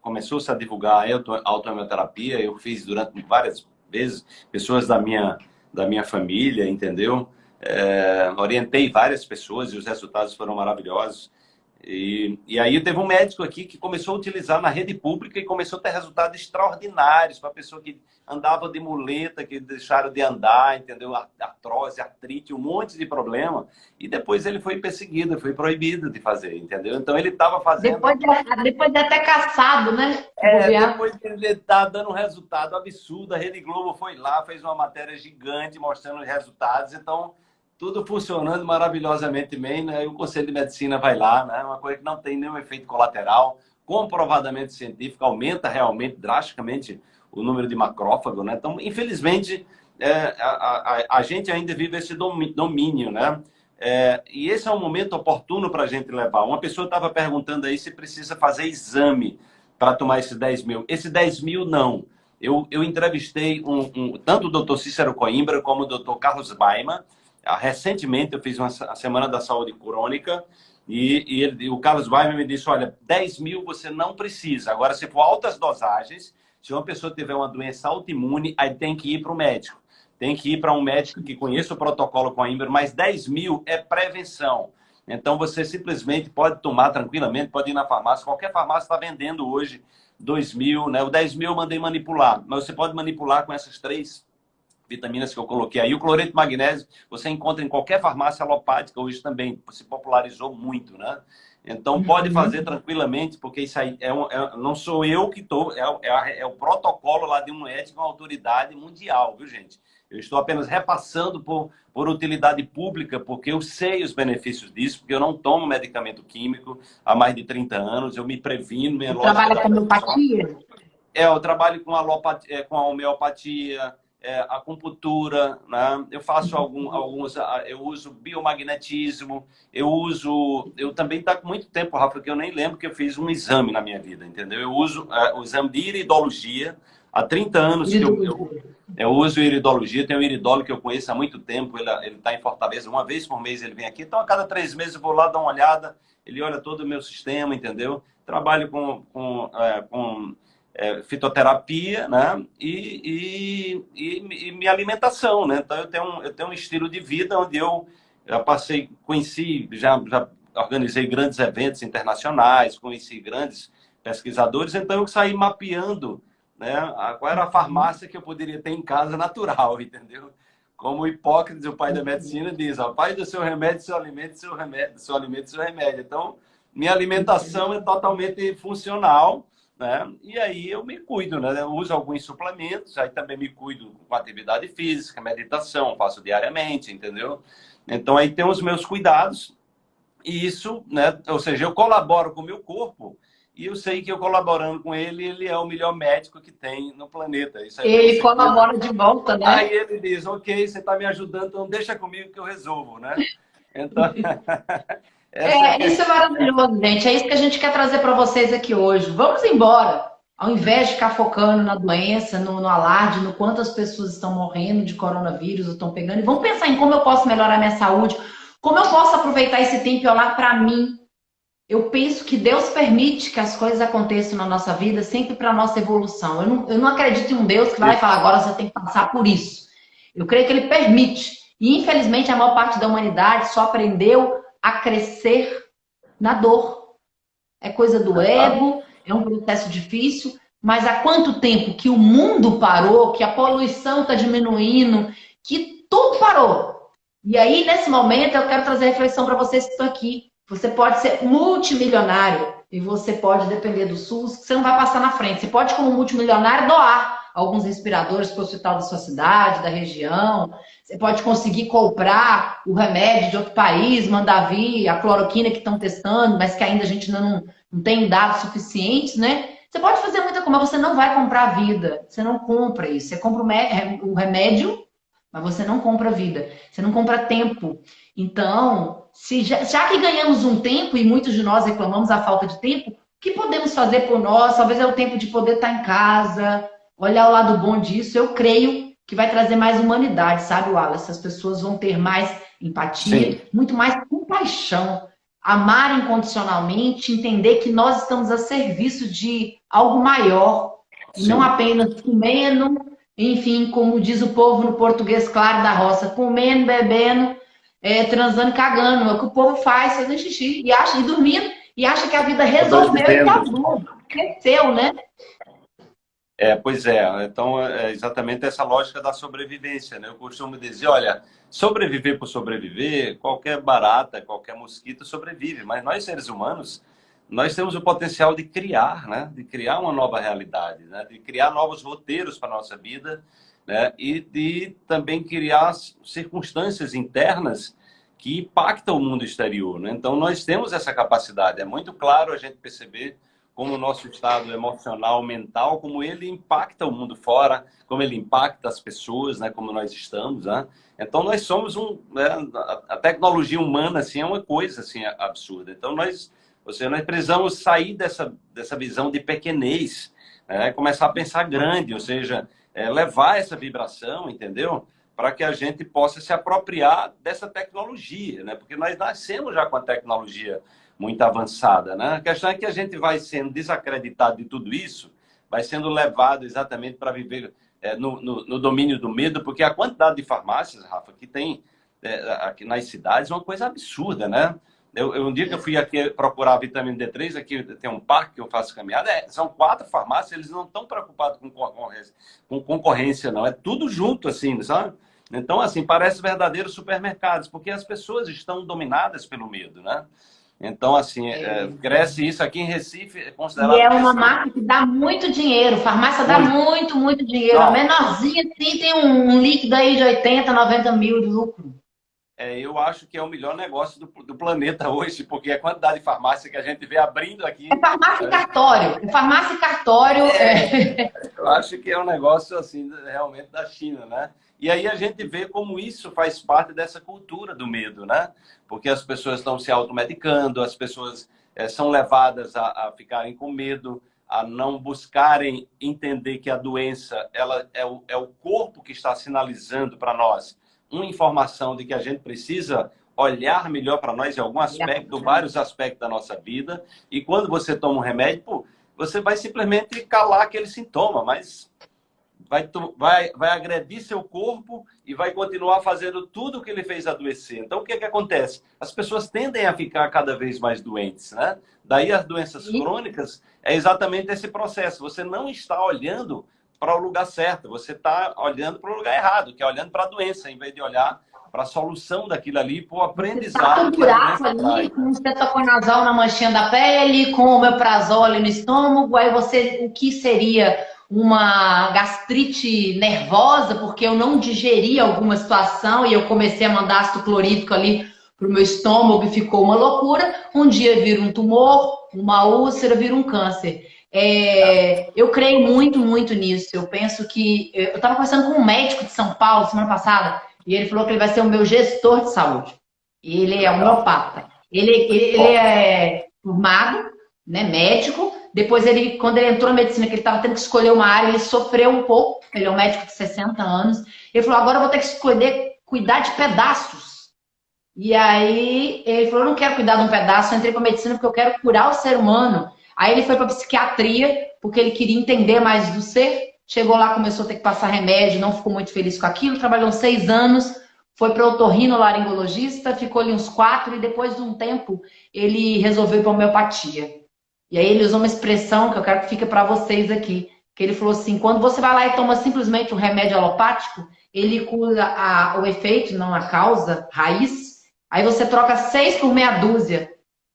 começou -se a divulgar a autoemoterapia, eu fiz durante várias vezes, pessoas da minha, da minha família, entendeu? É, orientei várias pessoas e os resultados foram maravilhosos. E, e aí teve um médico aqui que começou a utilizar na rede pública e começou a ter resultados extraordinários para pessoa que andava de muleta, que deixaram de andar, entendeu? Artrose, artrite, um monte de problema. E depois ele foi perseguido, foi proibido de fazer, entendeu? Então ele estava fazendo... Depois de, depois de até caçado, né? É, depois de ele estar tá dando um resultado absurdo, a Rede Globo foi lá, fez uma matéria gigante mostrando os resultados, então tudo funcionando maravilhosamente bem, né? E o Conselho de Medicina vai lá, né? Uma coisa que não tem nenhum efeito colateral, comprovadamente científico, aumenta realmente drasticamente o número de macrófago, né? Então, infelizmente, é, a, a, a, gente ainda vive esse domínio, né? É, e esse é um momento oportuno para a gente levar. Uma pessoa estava perguntando aí se precisa fazer exame para tomar esses 10 mil. Esse 10 mil, não. Eu, eu entrevistei um, um, tanto o doutor Cícero Coimbra como o doutor Carlos Baima, recentemente eu fiz uma a Semana da Saúde Crônica e, e, ele, o Carlos Weimer me disse, olha, 10 mil você não precisa. Agora, se for altas dosagens, se uma pessoa tiver uma doença autoimune, aí tem que ir para o médico. Tem que ir para um médico que conheça o protocolo com a Imbra, mas 10 mil é prevenção. Então, você simplesmente pode tomar tranquilamente, pode ir na farmácia. Qualquer farmácia está vendendo hoje 2 mil, né? O 10 mil eu mandei manipular, mas você pode manipular com essas três vitaminas que eu coloquei aí. O cloreto de magnésio você encontra em qualquer farmácia alopática hoje também, se popularizou muito, né? Então pode uhum. fazer tranquilamente, porque isso aí é, um, é não sou eu que estou, é, é, é, o protocolo lá de um ético, uma autoridade mundial, viu gente? Eu estou apenas repassando por, por utilidade pública, porque eu sei os benefícios disso, porque eu não tomo medicamento químico há mais de 30 anos, eu me previno. Minha trabalha com homeopatia? É, eu trabalho com, alopatia, é, com a homeopatia, é, acupuntura, né? eu faço algum, alguns, eu uso biomagnetismo, eu uso, eu também está com muito tempo, Rafa, que eu nem lembro que eu fiz um exame na minha vida, entendeu? Eu uso é, o exame de iridologia, há 30 anos que eu, eu, eu uso iridologia, tenho um iridólogo que eu conheço há muito tempo, ele está em Fortaleza, uma vez por mês ele vem aqui, então a cada três meses eu vou lá dar uma olhada, ele olha todo o meu sistema, entendeu? Trabalho com, com, é, com é, fitoterapia, né? E, e, e, e, minha alimentação, né? Então eu tenho, um, eu tenho um estilo de vida onde eu já passei, conheci, já, já organizei grandes eventos internacionais, conheci grandes pesquisadores, então eu saí mapeando né, qual era a farmácia que eu poderia ter em casa natural, entendeu? Como Hipócrates, o pai da medicina, diz, o pai do seu remédio, seu alimento, seu remédio, seu alimento, seu remédio. Então, minha alimentação é totalmente funcional, né? E aí eu me cuido, né? Eu uso alguns suplementos, aí também me cuido com atividade física, meditação, faço diariamente, entendeu? Então aí tem os meus cuidados e isso, né? Ou seja, eu colaboro com o meu corpo e eu sei que eu colaborando com ele, ele é o melhor médico que tem no planeta. ele colabora de volta, né? Aí ele diz, ok, você está me ajudando, então deixa comigo que eu resolvo, né? Então... É, isso é maravilhoso, gente. É isso que a gente quer trazer para vocês aqui hoje. Vamos embora. Ao invés de ficar focando na doença, no, no alarde, no quantas pessoas estão morrendo de coronavírus ou estão pegando, e vamos pensar em como eu posso melhorar minha saúde, como eu posso aproveitar esse tempo e olhar para mim. Eu penso que Deus permite que as coisas aconteçam na nossa vida sempre para a nossa evolução. Eu não, eu não acredito em um Deus que vai falar agora você tem que passar por isso. Eu creio que Ele permite. E infelizmente a maior parte da humanidade só aprendeu a crescer na dor. É coisa do ego, é um processo difícil, mas há quanto tempo que o mundo parou, que a poluição está diminuindo, que tudo parou. E aí, nesse momento, eu quero trazer a reflexão para vocês que estão aqui. Você pode ser multimilionário e você pode depender do SUS, que você não vai passar na frente. Você pode, como multimilionário, doar alguns respiradores para o hospital da sua cidade, da região. Você pode conseguir comprar o remédio de outro país, mandar vir a cloroquina que estão testando, mas que ainda a gente não, não tem dados suficientes, né? Você pode fazer muita coisa, mas você não vai comprar a vida. Você não compra isso. Você compra o remédio, mas você não compra a vida. Você não compra tempo. Então, se já, já que ganhamos um tempo, e muitos de nós reclamamos a falta de tempo, o que podemos fazer por nós? Talvez é o tempo de poder estar em casa, olhar o lado bom disso. Eu creio que vai trazer mais humanidade, sabe, Wallace? As pessoas vão ter mais empatia, Sim. muito mais compaixão, amar incondicionalmente, entender que nós estamos a serviço de algo maior, Sim. e não apenas comendo, enfim, como diz o povo no português claro da roça, comendo, bebendo, é, transando cagando. É o que o povo faz, fazendo xixi e acha, e dormindo. e acha que a vida resolveu e acabou. Cresceu, né? É, pois é. Então, é exatamente essa lógica da sobrevivência, né? Eu costumo dizer, olha, sobreviver por sobreviver, qualquer barata, qualquer mosquito sobrevive, mas nós seres humanos, nós temos o potencial de criar, né? De criar uma nova realidade, né? De criar novos roteiros para a nossa vida, né? E de também criar circunstâncias internas que impactam o mundo exterior, né? Então, nós temos essa capacidade. É muito claro a gente perceber como o nosso estado emocional, mental, como ele impacta o mundo fora, como ele impacta as pessoas, né, como nós estamos, né? Então nós somos um, né, a tecnologia humana assim é uma coisa assim absurda. Então nós, ou seja, nós precisamos sair dessa dessa visão de pequenez, né, começar a pensar grande, ou seja, é, levar essa vibração, entendeu? Para que a gente possa se apropriar dessa tecnologia, né? Porque nós nascemos já com a tecnologia muito avançada. Né? A questão é que a gente vai sendo desacreditado de tudo isso, vai sendo levado exatamente para viver é, no, no, no, domínio do medo, porque a quantidade de farmácias, Rafa, que tem é, aqui nas cidades é uma coisa absurda, né? Eu, eu, um dia que eu fui aqui procurar vitamina D3, aqui tem um parque que eu faço caminhada, é, são quatro farmácias, eles não estão preocupados com concorrência, com concorrência, não. É tudo junto, assim, sabe? Então, assim, parece verdadeiros supermercados, porque as pessoas estão dominadas pelo medo, né? Então, assim, é. É, cresce isso aqui em Recife, é considerado... E é uma marca que dá muito dinheiro, farmácia dá muito, muito, muito dinheiro. Não. A menorzinha, sim, tem um, um, líquido aí de 80, 90 mil de lucro. É, eu acho que é o melhor negócio do, do, planeta hoje, porque a quantidade de farmácia que a gente vê abrindo aqui... É farmácia e cartório. É farmácia e cartório... É, é... Eu acho que é um negócio, assim, realmente da China, né? E aí a gente vê como isso faz parte dessa cultura do medo, né? Porque as pessoas estão se automedicando, as pessoas é, são levadas a, a, ficarem com medo, a não buscarem entender que a doença ela é o, é o corpo que está sinalizando para nós uma informação de que a gente precisa olhar melhor para nós em algum aspecto, vários aspectos da nossa vida. E quando você toma um remédio, pô, você vai simplesmente calar aquele sintoma, mas vai, vai, vai agredir seu corpo e vai continuar fazendo tudo o que ele fez adoecer. Então, o que, é que acontece? As pessoas tendem a ficar cada vez mais doentes, né? Daí as doenças crônicas é exatamente esse processo. Você não está olhando para o lugar certo, você está olhando para o lugar errado, que é olhando para a doença, em vez de olhar para a solução daquilo ali, para o aprendizado. Você tá com um buraco ali, com o cetoconazol na manchinha da pele, com o omeprazol no estômago, aí você, o que seria uma gastrite nervosa, porque eu não digeri alguma situação e eu comecei a mandar ácido clorídrico ali para o meu estômago e ficou uma loucura. Um dia vira um tumor, uma úlcera, vira um câncer. É, eu creio muito, muito nisso. Eu penso que. Eu estava conversando com um médico de São Paulo semana passada e ele falou que ele vai ser o meu gestor de saúde. Ele é homeopata. Ele, ele, ele é formado, né, médico, depois, ele, quando ele entrou na medicina, que ele estava tendo que escolher uma área, ele sofreu um pouco. Ele é um médico de 60 anos. Ele falou, agora eu vou ter que escolher cuidar de pedaços. E aí, ele falou, eu não quero cuidar de um pedaço, eu entrei para medicina porque eu quero curar o ser humano. Aí ele foi para psiquiatria, porque ele queria entender mais do ser. Chegou lá, começou a ter que passar remédio, não ficou muito feliz com aquilo. Trabalhou seis anos, foi para otorrinolaringologista, ficou ali uns quatro, e depois de um tempo, ele resolveu para homeopatia. E aí ele usou uma expressão que eu quero que fique para vocês aqui, que ele falou assim, quando você vai lá e toma simplesmente um remédio alopático, ele cura a, o efeito, não a causa, raiz, aí você troca seis por meia dúzia.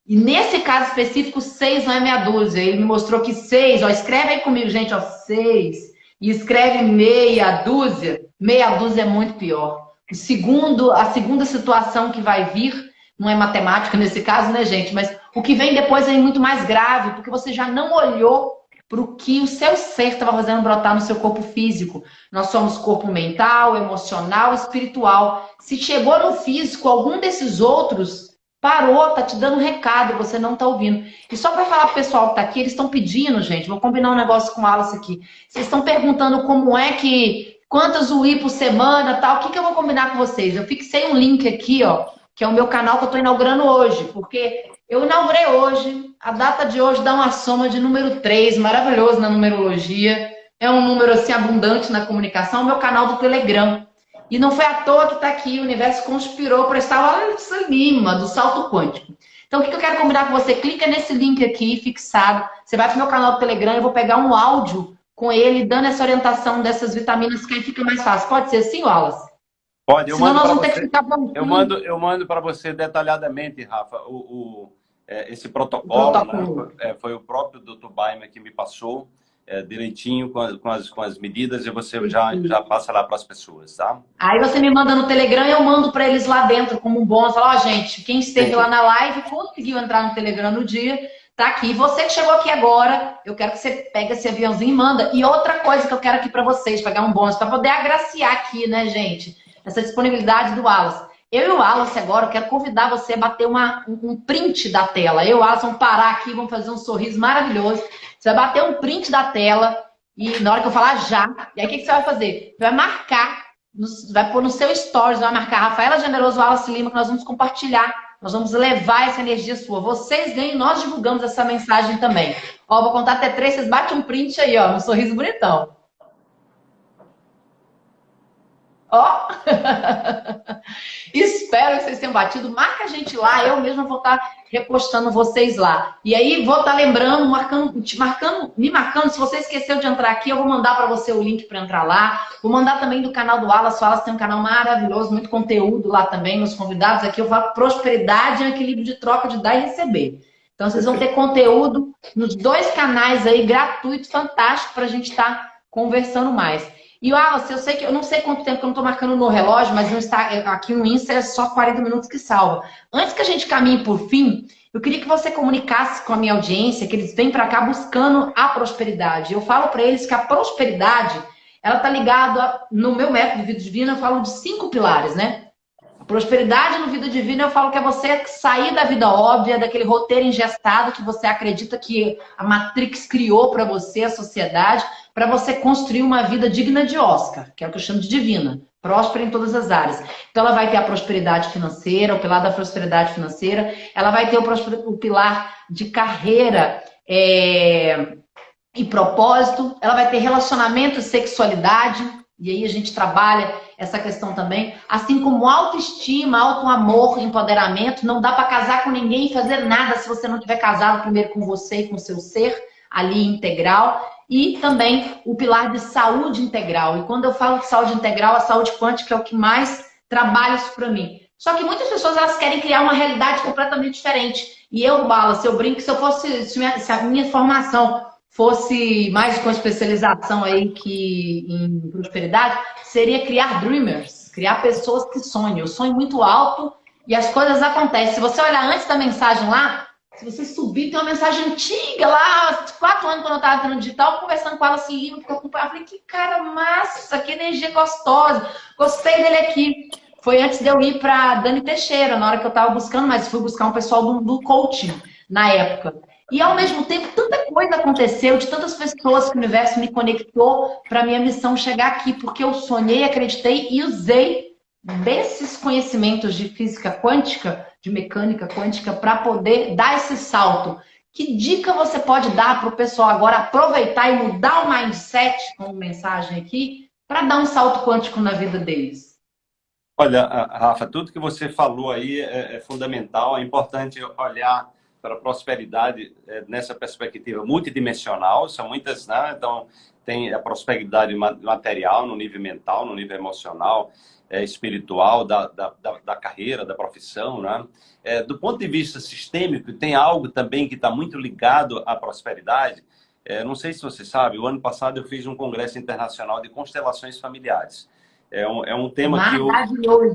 E nesse caso específico, seis não é meia dúzia. Ele me mostrou que seis, ó, escreve aí comigo, gente, ó, seis. E escreve meia dúzia, meia dúzia é muito pior. O segundo, a segunda situação que vai vir, não é matemática nesse caso, né, gente? Mas o que vem depois é muito mais grave, porque você já não olhou para o que o seu ser estava fazendo brotar no seu corpo físico. Nós somos corpo mental, emocional, espiritual. Se chegou no físico, algum desses outros parou, tá te dando um recado, você não tá ouvindo. E só para falar pro pessoal que tá aqui, eles estão pedindo, gente, vou combinar um negócio com o Alice aqui. Vocês estão perguntando como é que quantas UI por semana, tal. O que que eu vou combinar com vocês? Eu fixei um link aqui, ó, que é o meu canal que eu tô inaugurando hoje, porque eu inaugurei hoje, a data de hoje dá uma soma de número 3, maravilhoso na numerologia. É um número assim abundante na comunicação, meu canal do Telegram. E não foi à toa que está aqui, o universo conspirou para estar lá em Lima, do salto quântico. Então, o que eu quero combinar com você? Clica nesse link aqui, fixado. Você vai para o meu canal do Telegram, eu vou pegar um áudio com ele, dando essa orientação dessas vitaminas, que aí fica mais fácil. Pode ser assim, Wallace? Pode, eu Senão mando nós vamos você, ter que ficar... Eu mando, eu mando para você detalhadamente, Rafa, o, o é, esse protocolo. protocolo. Né? É, foi o próprio Dr. Baimer que me passou é, direitinho com, a, com, as, com as medidas e você já, já passa lá para as pessoas, tá? Aí você me manda no Telegram e eu mando para eles lá dentro como um bônus. Fala, ó, oh, gente, quem esteve Sim. lá na live conseguiu entrar no Telegram no dia, tá aqui. Você que chegou aqui agora, eu quero que você pegue esse aviãozinho e manda. E outra coisa que eu quero aqui para vocês, pegar um bônus, para poder agraciar aqui, né, gente? Essa disponibilidade do Wallace. Eu e o Wallace agora, eu quero convidar você a bater uma, um print da tela. Eu e o Wallace vamos parar aqui, vamos fazer um sorriso maravilhoso. Você vai bater um print da tela e na hora que eu falar já, e aí o que, que você vai fazer? Você vai marcar, vai pôr no seu stories, vai marcar Rafaela Generoso Wallace Lima, que nós vamos compartilhar, nós vamos levar essa energia sua. Vocês ganham, nós divulgamos essa mensagem também. Ó, vou contar até três, vocês batem um print aí, ó, um sorriso bonitão. Ó! Espero que vocês tenham batido. Marca a gente lá, eu mesma vou estar repostando vocês lá. E aí vou estar lembrando, marcando, te marcando, me marcando. Se você esqueceu de entrar aqui, eu vou mandar para você o link para entrar lá. Vou mandar também do canal do Alas. O Alas tem um canal maravilhoso, muito conteúdo lá também. Meus convidados aqui eu falo prosperidade e equilíbrio de troca de dar e receber. Então vocês vão ter conteúdo nos dois canais aí, gratuito, fantástico, para a gente estar tá conversando mais. E, Wallace, eu sei que eu não sei quanto tempo que eu não estou marcando no relógio, mas no Insta, aqui no Insta é só 40 minutos que salva. Antes que a gente caminhe por fim, eu queria que você comunicasse com a minha audiência que eles vêm para cá buscando a prosperidade. Eu falo para eles que a prosperidade, ela está ligada, no meu método de vida divina, eu falo de cinco pilares, né? Prosperidade no vida divina, eu falo que é você sair da vida óbvia, daquele roteiro ingestado que você acredita que a Matrix criou para você, a sociedade, para você construir uma vida digna de Oscar, que é o que eu chamo de divina, próspera em todas as áreas. Então ela vai ter a prosperidade financeira, o pilar da prosperidade financeira, ela vai ter o, o pilar de carreira é, e propósito, ela vai ter relacionamento e sexualidade, e aí a gente trabalha essa questão também, assim como autoestima, auto-amor, empoderamento, não dá para casar com ninguém e fazer nada se você não tiver casado primeiro com você e com seu ser ali integral e também o pilar de saúde integral. E quando eu falo de saúde integral, a saúde quântica é o que mais trabalha isso para mim. Só que muitas pessoas elas querem criar uma realidade completamente diferente. E eu, Bala, se eu brinco, se eu fosse, se, minha, se a minha formação fosse mais com especialização aí que em prosperidade, seria criar dreamers, criar pessoas que sonham. Eu sonho muito alto e as coisas acontecem. Se você olhar antes da mensagem lá, se você subir, tem uma mensagem antiga lá, quatro anos quando eu estava no digital, conversando com ela assim, eu acompanhava. Falei, que cara massa, que energia gostosa. Gostei dele aqui. Foi antes de eu ir para Dani Teixeira, na hora que eu estava buscando, mas fui buscar um pessoal do, do coaching na época. E ao mesmo tempo, tanta coisa aconteceu, de tantas pessoas que o universo me conectou para minha missão chegar aqui, porque eu sonhei, acreditei e usei desses conhecimentos de física quântica de mecânica quântica para poder dar esse salto. Que dica você pode dar para o pessoal agora aproveitar e mudar o mindset, como mensagem aqui, para dar um salto quântico na vida deles? Olha, Rafa, tudo que você falou aí é, é fundamental. É importante olhar para a prosperidade é, nessa perspectiva multidimensional. São muitas, né? Então, tem a prosperidade material no nível mental, no nível emocional, é, espiritual, da, da, da, carreira, da profissão. Né? É, do ponto de vista sistêmico, tem algo também que está muito ligado à prosperidade. É, não sei se você sabe, o ano passado eu fiz um congresso internacional de constelações familiares. É um, é um tema que eu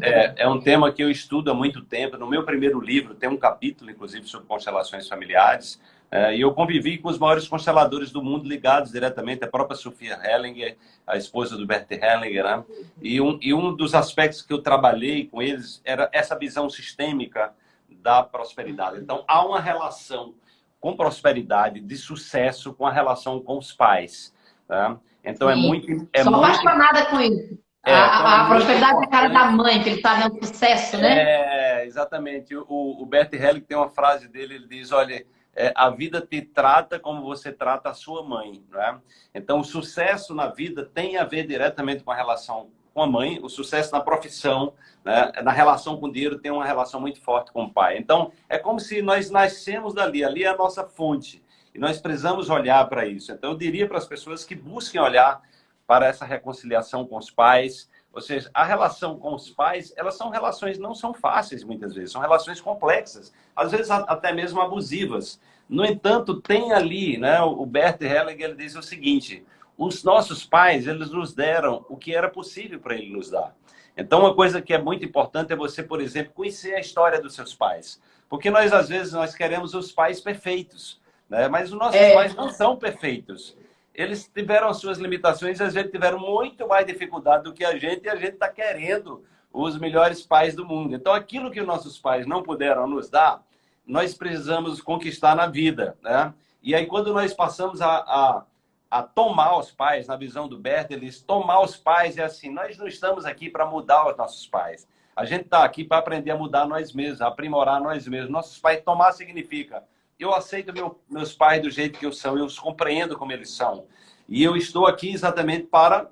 é, é, um tema que eu estudo há muito tempo. No meu primeiro livro tem um capítulo, inclusive, sobre constelações familiares. É, e eu convivi com os maiores consteladores do mundo ligados diretamente, a própria Sofia Hellinger, a esposa do Bert Hellinger. Né? E, um, e um dos aspectos que eu trabalhei com eles era essa visão sistêmica da prosperidade. Então, há uma relação com prosperidade, de sucesso, com a relação com os pais. Tá? Então, é Sim. é muito... É Sou muito... apaixonada com isso. É, a, então, a, prosperidade é a cara da mãe, que ele está vendo sucesso, né? É, exatamente. O, o Bert Hellinger tem uma frase dele, ele diz, olha é, a vida te trata como você trata a sua mãe. Né? Então, o sucesso na vida tem a ver diretamente com a relação com a mãe, o sucesso na profissão, né? na relação com o dinheiro tem uma relação muito forte com o pai. Então, é como se nós nascemos dali, ali é a nossa fonte. E nós precisamos olhar para isso. Então, eu diria para as pessoas que busquem olhar para essa reconciliação com os pais, ou seja, a relação com os pais, elas são relações, não são fáceis muitas vezes, são relações complexas, às vezes até mesmo abusivas. No entanto, tem ali, né, o Bert Hellinger ele diz o seguinte, os nossos pais, eles nos deram o que era possível para ele nos dar. Então, uma coisa que é muito importante é você, por exemplo, conhecer a história dos seus pais. Porque nós, às vezes, nós queremos os pais perfeitos, né? mas os nossos é. pais não são perfeitos eles tiveram as suas limitações, a gente tiveram muito mais dificuldade do que a gente, e a gente está querendo os melhores pais do mundo. Então, aquilo que nossos pais não puderam nos dar, nós precisamos conquistar na vida. Né? E aí, quando nós passamos a, a, a tomar os pais, na visão do Bert, eles tomar os pais é assim, nós não estamos aqui para mudar os nossos pais. A gente está aqui para aprender a mudar nós mesmos, a aprimorar nós mesmos. Nossos pais tomar significa eu aceito meu, meus pais do jeito que eu são, eu os compreendo como eles são. E eu estou aqui exatamente para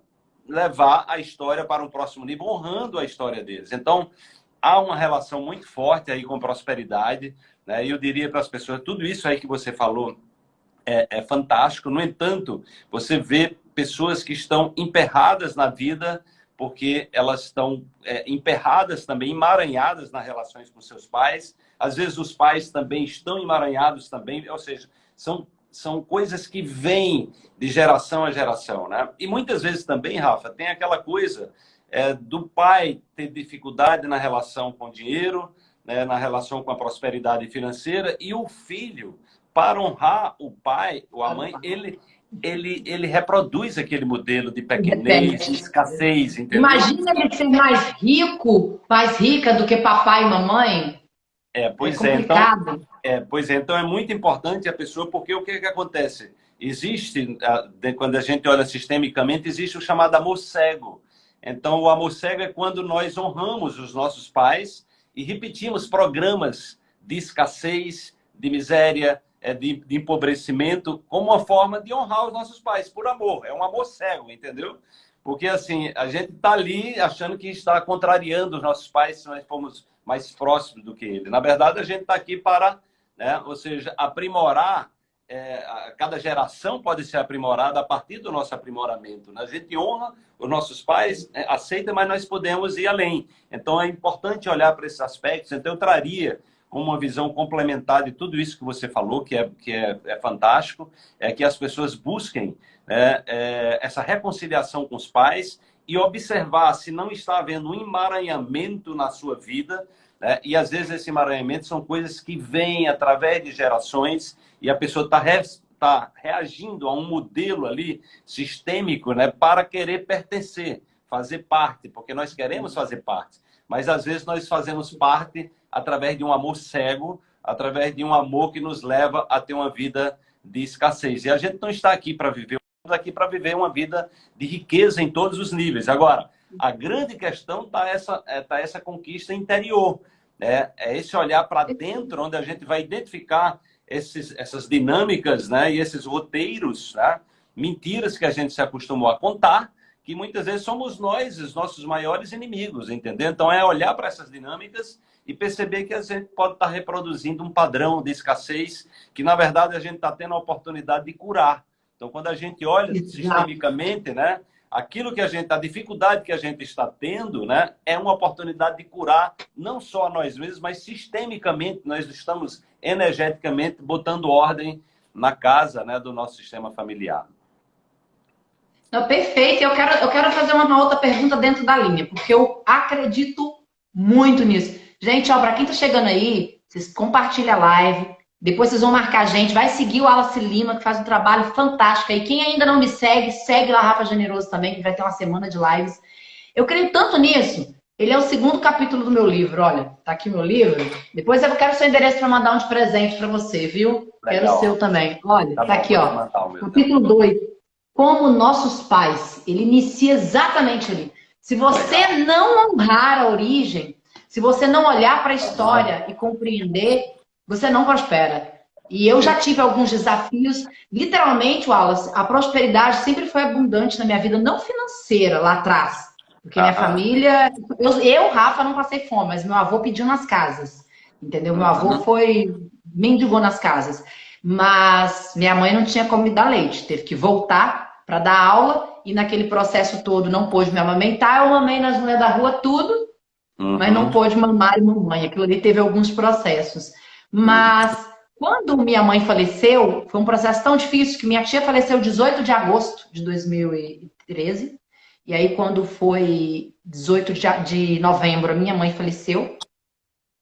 levar a história para um próximo nível, honrando a história deles. Então, há uma relação muito forte aí com prosperidade. Né? Eu diria para as pessoas, tudo isso aí que você falou é, é fantástico. No entanto, você vê pessoas que estão emperradas na vida porque elas estão é, emperradas também, emaranhadas nas relações com seus pais, às vezes os pais também estão emaranhados também, ou seja, são, são coisas que vêm de geração a geração, né? E muitas vezes também, Rafa, tem aquela coisa é, do pai ter dificuldade na relação com o dinheiro, né, na relação com a prosperidade financeira, e o filho, para honrar o pai ou a mãe, ele, ele, ele reproduz aquele modelo de pequenez, de escassez, entendeu? Imagina ele ser mais rico, mais rica do que papai e mamãe. É, pois é, é então, é, pois é, então é muito importante a pessoa, porque o que, que acontece? Existe, quando a gente olha sistemicamente, existe o chamado amor cego. Então, o amor cego é quando nós honramos os nossos pais e repetimos programas de escassez, de miséria, é, de, de empobrecimento, como uma forma de honrar os nossos pais, por amor. É um amor cego, entendeu? Porque, assim, a gente está ali achando que está contrariando os nossos pais se nós formos mais próximo do que ele. Na verdade, a gente está aqui para, né, ou seja, aprimorar. É, cada geração pode ser aprimorada a partir do nosso aprimoramento. Né? A gente honra os nossos pais, é, aceita, mas nós podemos ir além. Então, é importante olhar para esses aspectos. Então, eu traria como uma visão complementar de tudo isso que você falou, que é, que é, é fantástico, é que as pessoas busquem é, é, essa reconciliação com os pais e observar se não está havendo um emaranhamento na sua vida, né? E às vezes esse emaranhamento são coisas que vêm através de gerações e a pessoa está re... tá reagindo a um modelo ali sistêmico né? para querer pertencer, fazer parte, porque nós queremos fazer parte. Mas às vezes nós fazemos parte através de um amor cego, através de um amor que nos leva a ter uma vida de escassez. E a gente não está aqui para viver, estamos aqui para viver uma vida de riqueza em todos os níveis. Agora, a grande questão está essa, é, tá essa conquista interior. Né? É esse olhar para dentro, onde a gente vai identificar esses, essas dinâmicas né? e esses roteiros, né? mentiras que a gente se acostumou a contar, que muitas vezes somos nós os nossos maiores inimigos, entendeu? Então é olhar para essas dinâmicas e perceber que a gente pode estar tá reproduzindo um padrão de escassez que, na verdade, a gente está tendo a oportunidade de curar. Então, quando a gente olha sistemicamente, né, aquilo que a gente, a dificuldade que a gente está tendo, né, é uma oportunidade de curar não só a nós mesmos, mas sistemicamente nós estamos energeticamente botando ordem na casa, né, do nosso sistema familiar. Não, perfeito. Eu quero, eu quero fazer uma outra pergunta dentro da linha, porque eu acredito muito nisso. Gente, ó, para quem tá chegando aí, vocês compartilham a live, depois vocês vão marcar a gente, vai seguir o Alice Lima, que faz um trabalho fantástico aí. Quem ainda não me segue, segue lá Rafa Generoso também, que vai ter uma semana de lives. Eu creio tanto nisso. Ele é o segundo capítulo do meu livro. Olha, tá aqui o meu livro. Depois eu quero seu endereço para mandar um de presente para você, viu? Legal. Quero o seu também. Olha, tá, tá aqui, ó. Capítulo 2. Como nossos pais. Ele inicia exatamente ali. Se você Legal. não honrar a origem, se você não olhar para a história e compreender, você não prospera. E eu já tive alguns desafios. Literalmente, Wallace, a prosperidade sempre foi abundante na minha vida, não financeira lá atrás. Porque minha família... Eu, eu, Rafa, não passei fome, mas meu avô pediu nas casas. Entendeu? Meu avô foi... Mendigou nas casas. Mas minha mãe não tinha como me dar leite. Teve que voltar para dar aula. E naquele processo todo não pôde me amamentar. Eu mamei nas mulheres da rua tudo. Uhum. Mas não pôde mamar e mamãe. Aquilo ali teve alguns processos. Mas... Quando minha mãe faleceu, foi um processo tão difícil que minha tia faleceu 18 de agosto de 2013. E aí, quando foi 18 de novembro, a minha mãe faleceu.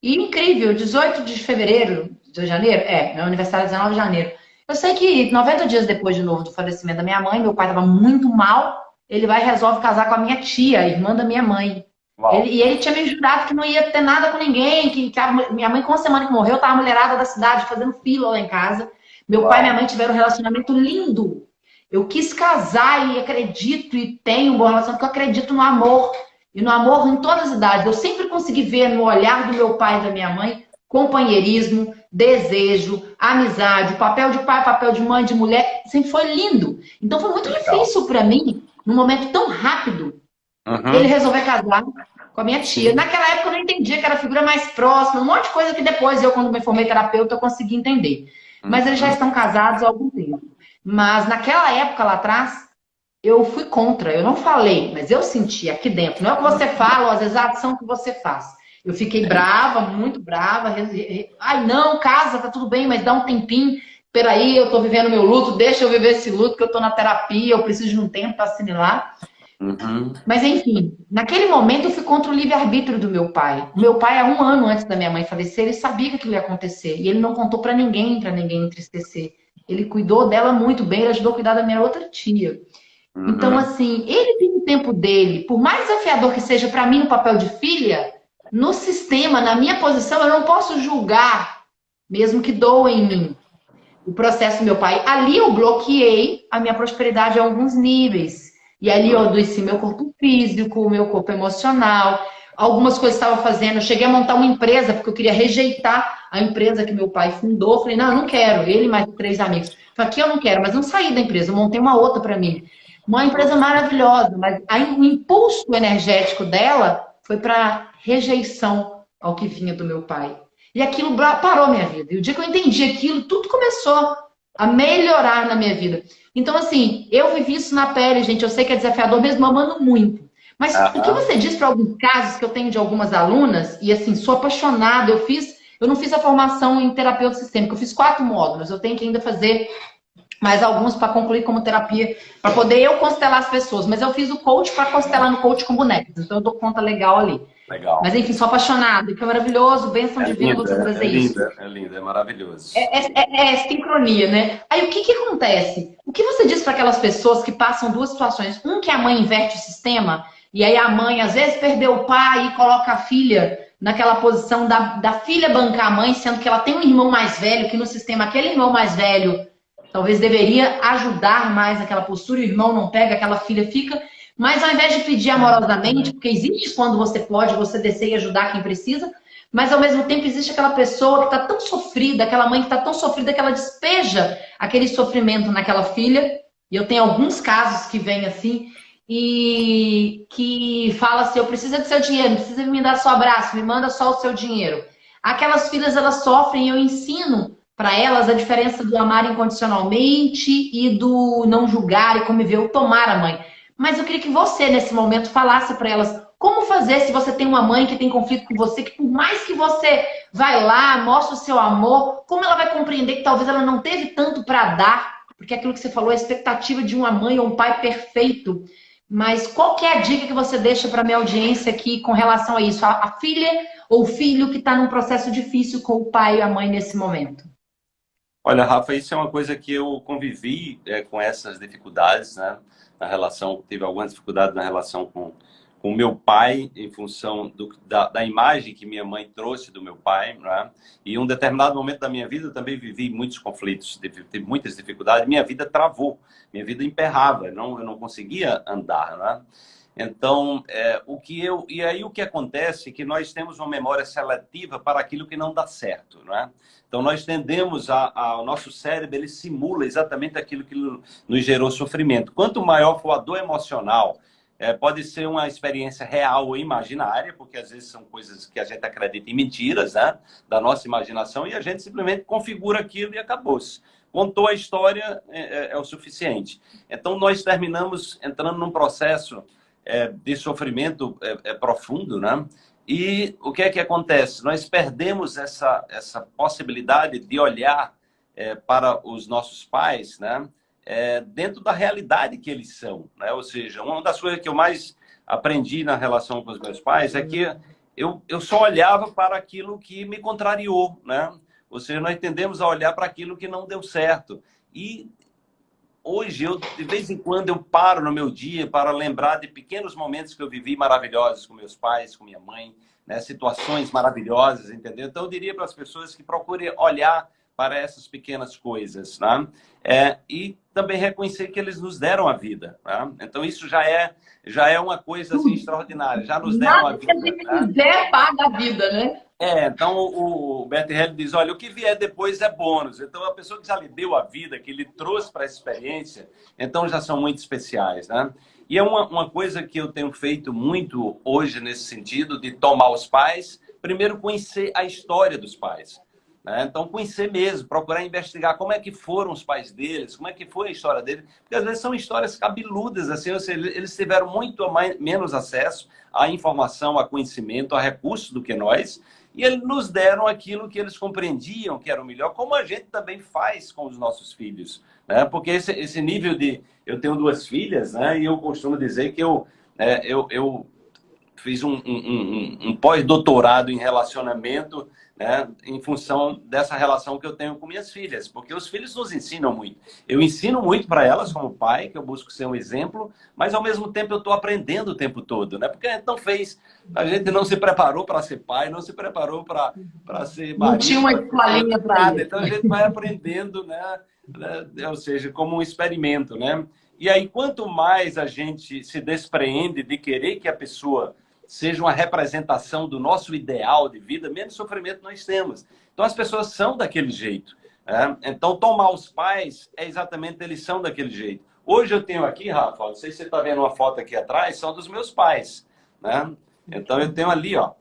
E incrível, 18 de fevereiro, de janeiro, é, meu aniversário é 19 de janeiro. Eu sei que 90 dias depois de novo do falecimento da minha mãe, meu pai estava muito mal, ele vai e resolve casar com a minha tia, irmã da minha mãe. Ele, e ele tinha me jurado que não ia ter nada com ninguém, que, que a, minha mãe, com a semana que morreu, tava mulherada da cidade fazendo fila lá em casa. Meu Uau. pai e minha mãe tiveram um relacionamento lindo. Eu quis casar e acredito e tenho um bom relacionamento, porque eu acredito no amor. E no amor em todas as idades. Eu sempre consegui ver no olhar do meu pai e da minha mãe companheirismo, desejo, amizade, o papel de pai, papel de mãe, de mulher, sempre foi lindo. Então foi muito Legal. difícil para mim, num momento tão rápido, Uhum. Ele resolveu casar com a minha tia. Naquela época eu não entendia que era a figura mais próxima, um monte de coisa que depois eu, quando me formei terapeuta, eu consegui entender. Mas eles já uhum. estão casados há algum tempo. Mas naquela época lá atrás, eu fui contra. Eu não falei, mas eu senti aqui dentro. Não é o que você fala, ou às vezes a ação que você faz. Eu fiquei brava, muito brava. Ai, não, casa, tá tudo bem, mas dá um tempinho. Peraí, eu tô vivendo meu luto, deixa eu viver esse luto, que eu tô na terapia, eu preciso de um tempo para assimilar. Uhum. Mas enfim, naquele momento eu fui contra o livre-arbítrio do meu pai. O meu pai, há um ano antes da minha mãe falecer, ele sabia que aquilo ia acontecer. E ele não contou para ninguém, para ninguém entristecer. Ele cuidou dela muito bem, ele ajudou a cuidar da minha outra tia. Uhum. Então, assim, ele tem o tempo dele. Por mais desafiador que seja para mim no papel de filha, no sistema, na minha posição, eu não posso julgar, mesmo que doa em mim. O processo do meu pai. Ali eu bloqueei a minha prosperidade a alguns níveis e ali eu adoeci meu corpo físico, meu corpo emocional. Algumas coisas estava fazendo. Eu cheguei a montar uma empresa, porque eu queria rejeitar a empresa que meu pai fundou. Eu falei, não, eu não quero. Ele mais três amigos. Falei, aqui eu não quero, mas não saí da empresa. Eu montei uma outra para mim. Uma empresa maravilhosa, mas o impulso energético dela foi para rejeição ao que vinha do meu pai. E aquilo parou minha vida. E o dia que eu entendi aquilo, tudo começou a melhorar na minha vida. Então, assim, eu vivi isso na pele, gente. Eu sei que é desafiador, mesmo amando muito. Mas o que você diz para alguns casos que eu tenho de algumas alunas, e assim, sou apaixonada, eu fiz, eu não fiz a formação em terapeuta sistêmica, eu fiz quatro módulos, eu tenho que ainda fazer mais alguns para concluir como terapia, para poder eu constelar as pessoas. Mas eu fiz o coach para constelar no coach com bonecos, então eu dou conta legal ali. Legal. Mas enfim, sou apaixonada, que é maravilhoso, bênção é divina você fazer é isso. Linda, é lindo, é maravilhoso. É, é, é, é, sincronia, né? Aí o que, que acontece? O que você diz para aquelas pessoas que passam duas situações? Um que a mãe inverte o sistema, e aí a mãe às vezes perdeu o pai e coloca a filha naquela posição da, da filha bancar a mãe, sendo que ela tem um irmão mais velho, que no sistema aquele irmão mais velho talvez deveria ajudar mais naquela postura, o irmão não pega, aquela filha fica mas ao invés de pedir amorosamente, porque existe quando você pode, você descer e ajudar quem precisa, mas ao mesmo tempo existe aquela pessoa que está tão sofrida, aquela mãe que está tão sofrida que ela despeja aquele sofrimento naquela filha. E eu tenho alguns casos que vêm assim, e que fala assim, eu preciso do seu dinheiro, precisa me dar só abraço, me manda só o seu dinheiro. Aquelas filhas, elas sofrem e eu ensino para elas a diferença do amar incondicionalmente e do não julgar e como ver o tomar a mãe. Mas eu queria que você, nesse momento, falasse para elas como fazer se você tem uma mãe que tem conflito com você, que por mais que você vai lá, mostre o seu amor, como ela vai compreender que talvez ela não teve tanto para dar, porque aquilo que você falou, a expectativa de uma mãe ou um pai perfeito. Mas qual é a dica que você deixa para minha audiência aqui com relação a isso? A, a filha ou o filho que está num processo difícil com o pai e a mãe nesse momento? Olha, Rafa, isso é uma coisa que eu convivi é, com essas dificuldades, né? Na relação, tive algumas dificuldades na relação com com meu pai em função do, da, da, imagem que minha mãe trouxe do meu pai, né? E um determinado momento da minha vida eu também vivi muitos conflitos, tive muitas dificuldades, minha vida travou, minha vida emperrava, não, eu não conseguia andar, né? Então, é, o que eu e aí o que acontece é que nós temos uma memória seletiva para aquilo que não dá certo, não é? Então, nós tendemos a, a, o nosso cérebro, ele simula exatamente aquilo que nos gerou sofrimento. Quanto maior for a dor emocional É, pode ser uma experiência real ou imaginária, porque às vezes são coisas que a gente acredita em mentiras, né? Da nossa imaginação, e a gente simplesmente configura aquilo e acabou-se. Contou a história, é, é, é, o suficiente. Então, nós terminamos entrando num processo é, de sofrimento é, é, profundo, né? E o que é que acontece? Nós perdemos essa, essa possibilidade de olhar para os nossos pais, né? é, dentro da realidade que eles são. Né? Ou seja, uma das coisas que eu mais aprendi na relação com os meus pais é que eu, eu só olhava para aquilo que me contrariou. Né? Ou seja, nós tendemos a olhar para aquilo que não deu certo. E hoje, eu, de vez em quando, eu paro no meu dia para lembrar de pequenos momentos que eu vivi maravilhosos com meus pais, com minha mãe, né? situações maravilhosas, entendeu? Então, eu diria para as pessoas que procurem olhar para essas pequenas coisas, né? É, e também reconhecer que eles nos deram a vida, né? Então isso já é já é uma coisa assim extraordinária, já nos deram Nada a vida. Se né? quiser paga a vida, né? É, então o, o Bert diz, olha, o que vier depois é bônus. Então a pessoa que já lhe deu a vida, que ele trouxe para a experiência, então já são muito especiais, né? E é uma, uma coisa que eu tenho feito muito hoje nesse sentido de tomar os pais, primeiro conhecer a história dos pais. Né? Então, conhecer mesmo, procurar investigar como é que foram os pais deles, como é que foi a história deles, porque às vezes são histórias cabeludas, assim, ou seja, eles tiveram muito mais, menos acesso à informação, a conhecimento, a recursos do que nós, e eles nos deram aquilo que eles compreendiam que era o melhor, como a gente também faz com os nossos filhos, né? Porque esse, esse nível de... Eu tenho duas filhas, né? E eu costumo dizer que eu, é, eu, eu fiz um, um, um, um pós-doutorado em relacionamento né, em função dessa relação que eu tenho com minhas filhas, porque os filhos nos ensinam muito. Eu ensino muito para elas como pai, que eu busco ser um exemplo, mas ao mesmo tempo eu estou aprendendo o tempo todo, né? Porque a gente não fez, a gente não se preparou para ser pai, não se preparou para ser marido. Não tinha uma escolinha para nada, então a gente vai aprendendo, né, né? Ou seja, como um experimento, né? E aí, quanto mais a gente se despreende de querer que a pessoa seja uma representação do nosso ideal de vida, menos sofrimento nós temos. Então as pessoas são daquele jeito. Né? Então tomar os pais é exatamente eles são daquele jeito. Hoje eu tenho aqui, Rafa, não sei se você está vendo uma foto aqui atrás, são dos meus pais. Né? Então eu tenho ali, ó.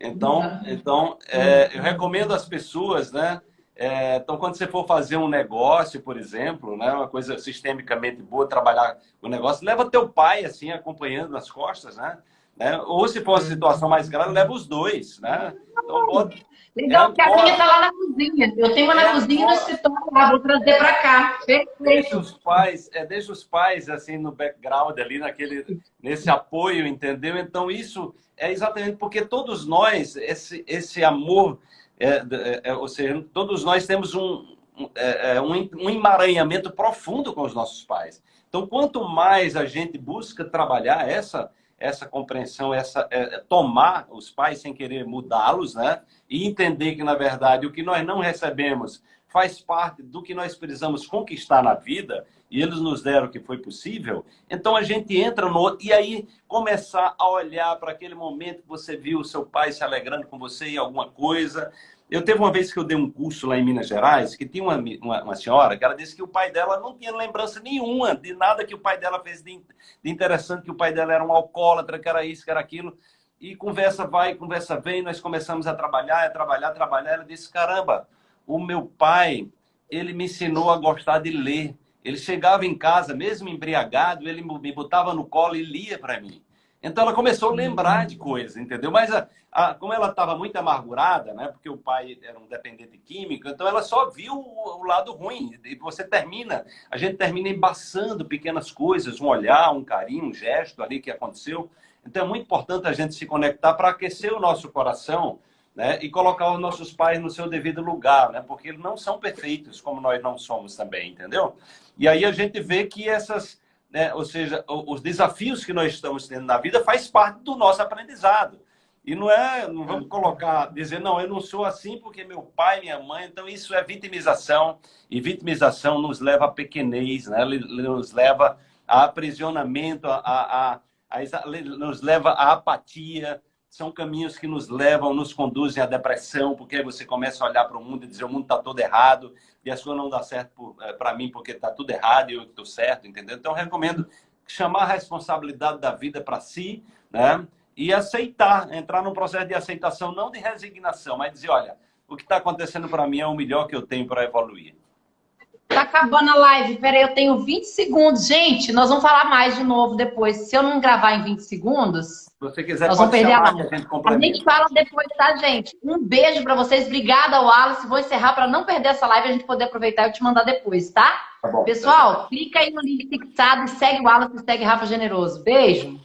Então, então é, eu recomendo às pessoas, né? É, então, quando você for fazer um negócio, por exemplo, né, uma coisa sistemicamente boa, trabalhar o negócio, leva teu pai assim acompanhando nas costas, né? Né? Ou se for uma situação mais grave, leva os dois. Né? Então, pode... Legal, porque a minha está lá na cozinha. Eu tenho uma na é cozinha e no escritório lá, vou trazer para cá. Deixa os pais, é, deixa os pais assim no background ali, naquele, nesse apoio, entendeu? Então, isso é exatamente porque todos nós, esse, esse amor, é, é, é ou seja, todos nós temos um, é, é, um, um emaranhamento profundo com os nossos pais. Então, quanto mais a gente busca trabalhar essa essa compreensão, essa é, é, tomar os pais sem querer mudá-los, né? E entender que, na verdade, o que nós não recebemos faz parte do que nós precisamos conquistar na vida, e eles nos deram o que foi possível, então a gente entra no e aí começar a olhar para aquele momento que você viu o seu pai se alegrando com você em alguma coisa, eu teve uma vez que eu dei um curso lá em Minas Gerais, que tinha uma, uma, uma, senhora que ela disse que o pai dela não tinha lembrança nenhuma de nada que o pai dela fez de, de interessante, que o pai dela era um alcoólatra, que era isso, que era aquilo. E conversa vai, conversa vem, nós começamos a trabalhar, a trabalhar, a trabalhar. Ela disse, caramba, o meu pai, ele me ensinou a gostar de ler. Ele chegava em casa, mesmo embriagado, ele me botava no colo e lia para mim. Então ela começou a lembrar de coisas, entendeu? Mas a, a, como ela estava muito amargurada, né? Porque o pai era um dependente químico, então ela só viu o, o, lado ruim. E você termina, a gente termina embaçando pequenas coisas, um olhar, um carinho, um gesto ali que aconteceu. Então é muito importante a gente se conectar para aquecer o nosso coração, né? E colocar os nossos pais no seu devido lugar, né? Porque eles não são perfeitos como nós não somos também, entendeu? E aí a gente vê que essas né? ou seja, os desafios que nós estamos tendo na vida faz parte do nosso aprendizado. E não é, não vamos colocar, dizer, não, eu não sou assim porque meu pai, minha mãe, então isso é vitimização, e vitimização nos leva a pequenez, né? nos leva a aprisionamento, a, a, a, a nos leva à apatia, são caminhos que nos levam, nos conduzem à depressão, porque aí você começa a olhar para o mundo e dizer o mundo está todo errado e a sua não dá certo para eh, mim porque está tudo errado e eu estou certo, entendeu? Então, recomendo chamar a responsabilidade da vida para si, né? E aceitar, entrar num processo de aceitação, não de resignação, mas dizer, olha, o que está acontecendo para mim é o melhor que eu tenho para evoluir. Tá acabando a live. Peraí, eu tenho 20 segundos. Gente, nós vamos falar mais de novo depois. Se eu não gravar em 20 segundos, Se você quiser, nós vamos perder a live. A gente, fala depois, tá, gente? Um beijo para vocês. Obrigada, Wallace. Vou encerrar para não perder essa live a gente poder aproveitar e te mandar depois, tá? tá bom, Pessoal, tá clica aí no link fixado e segue o Wallace e segue Rafa Generoso. Beijo.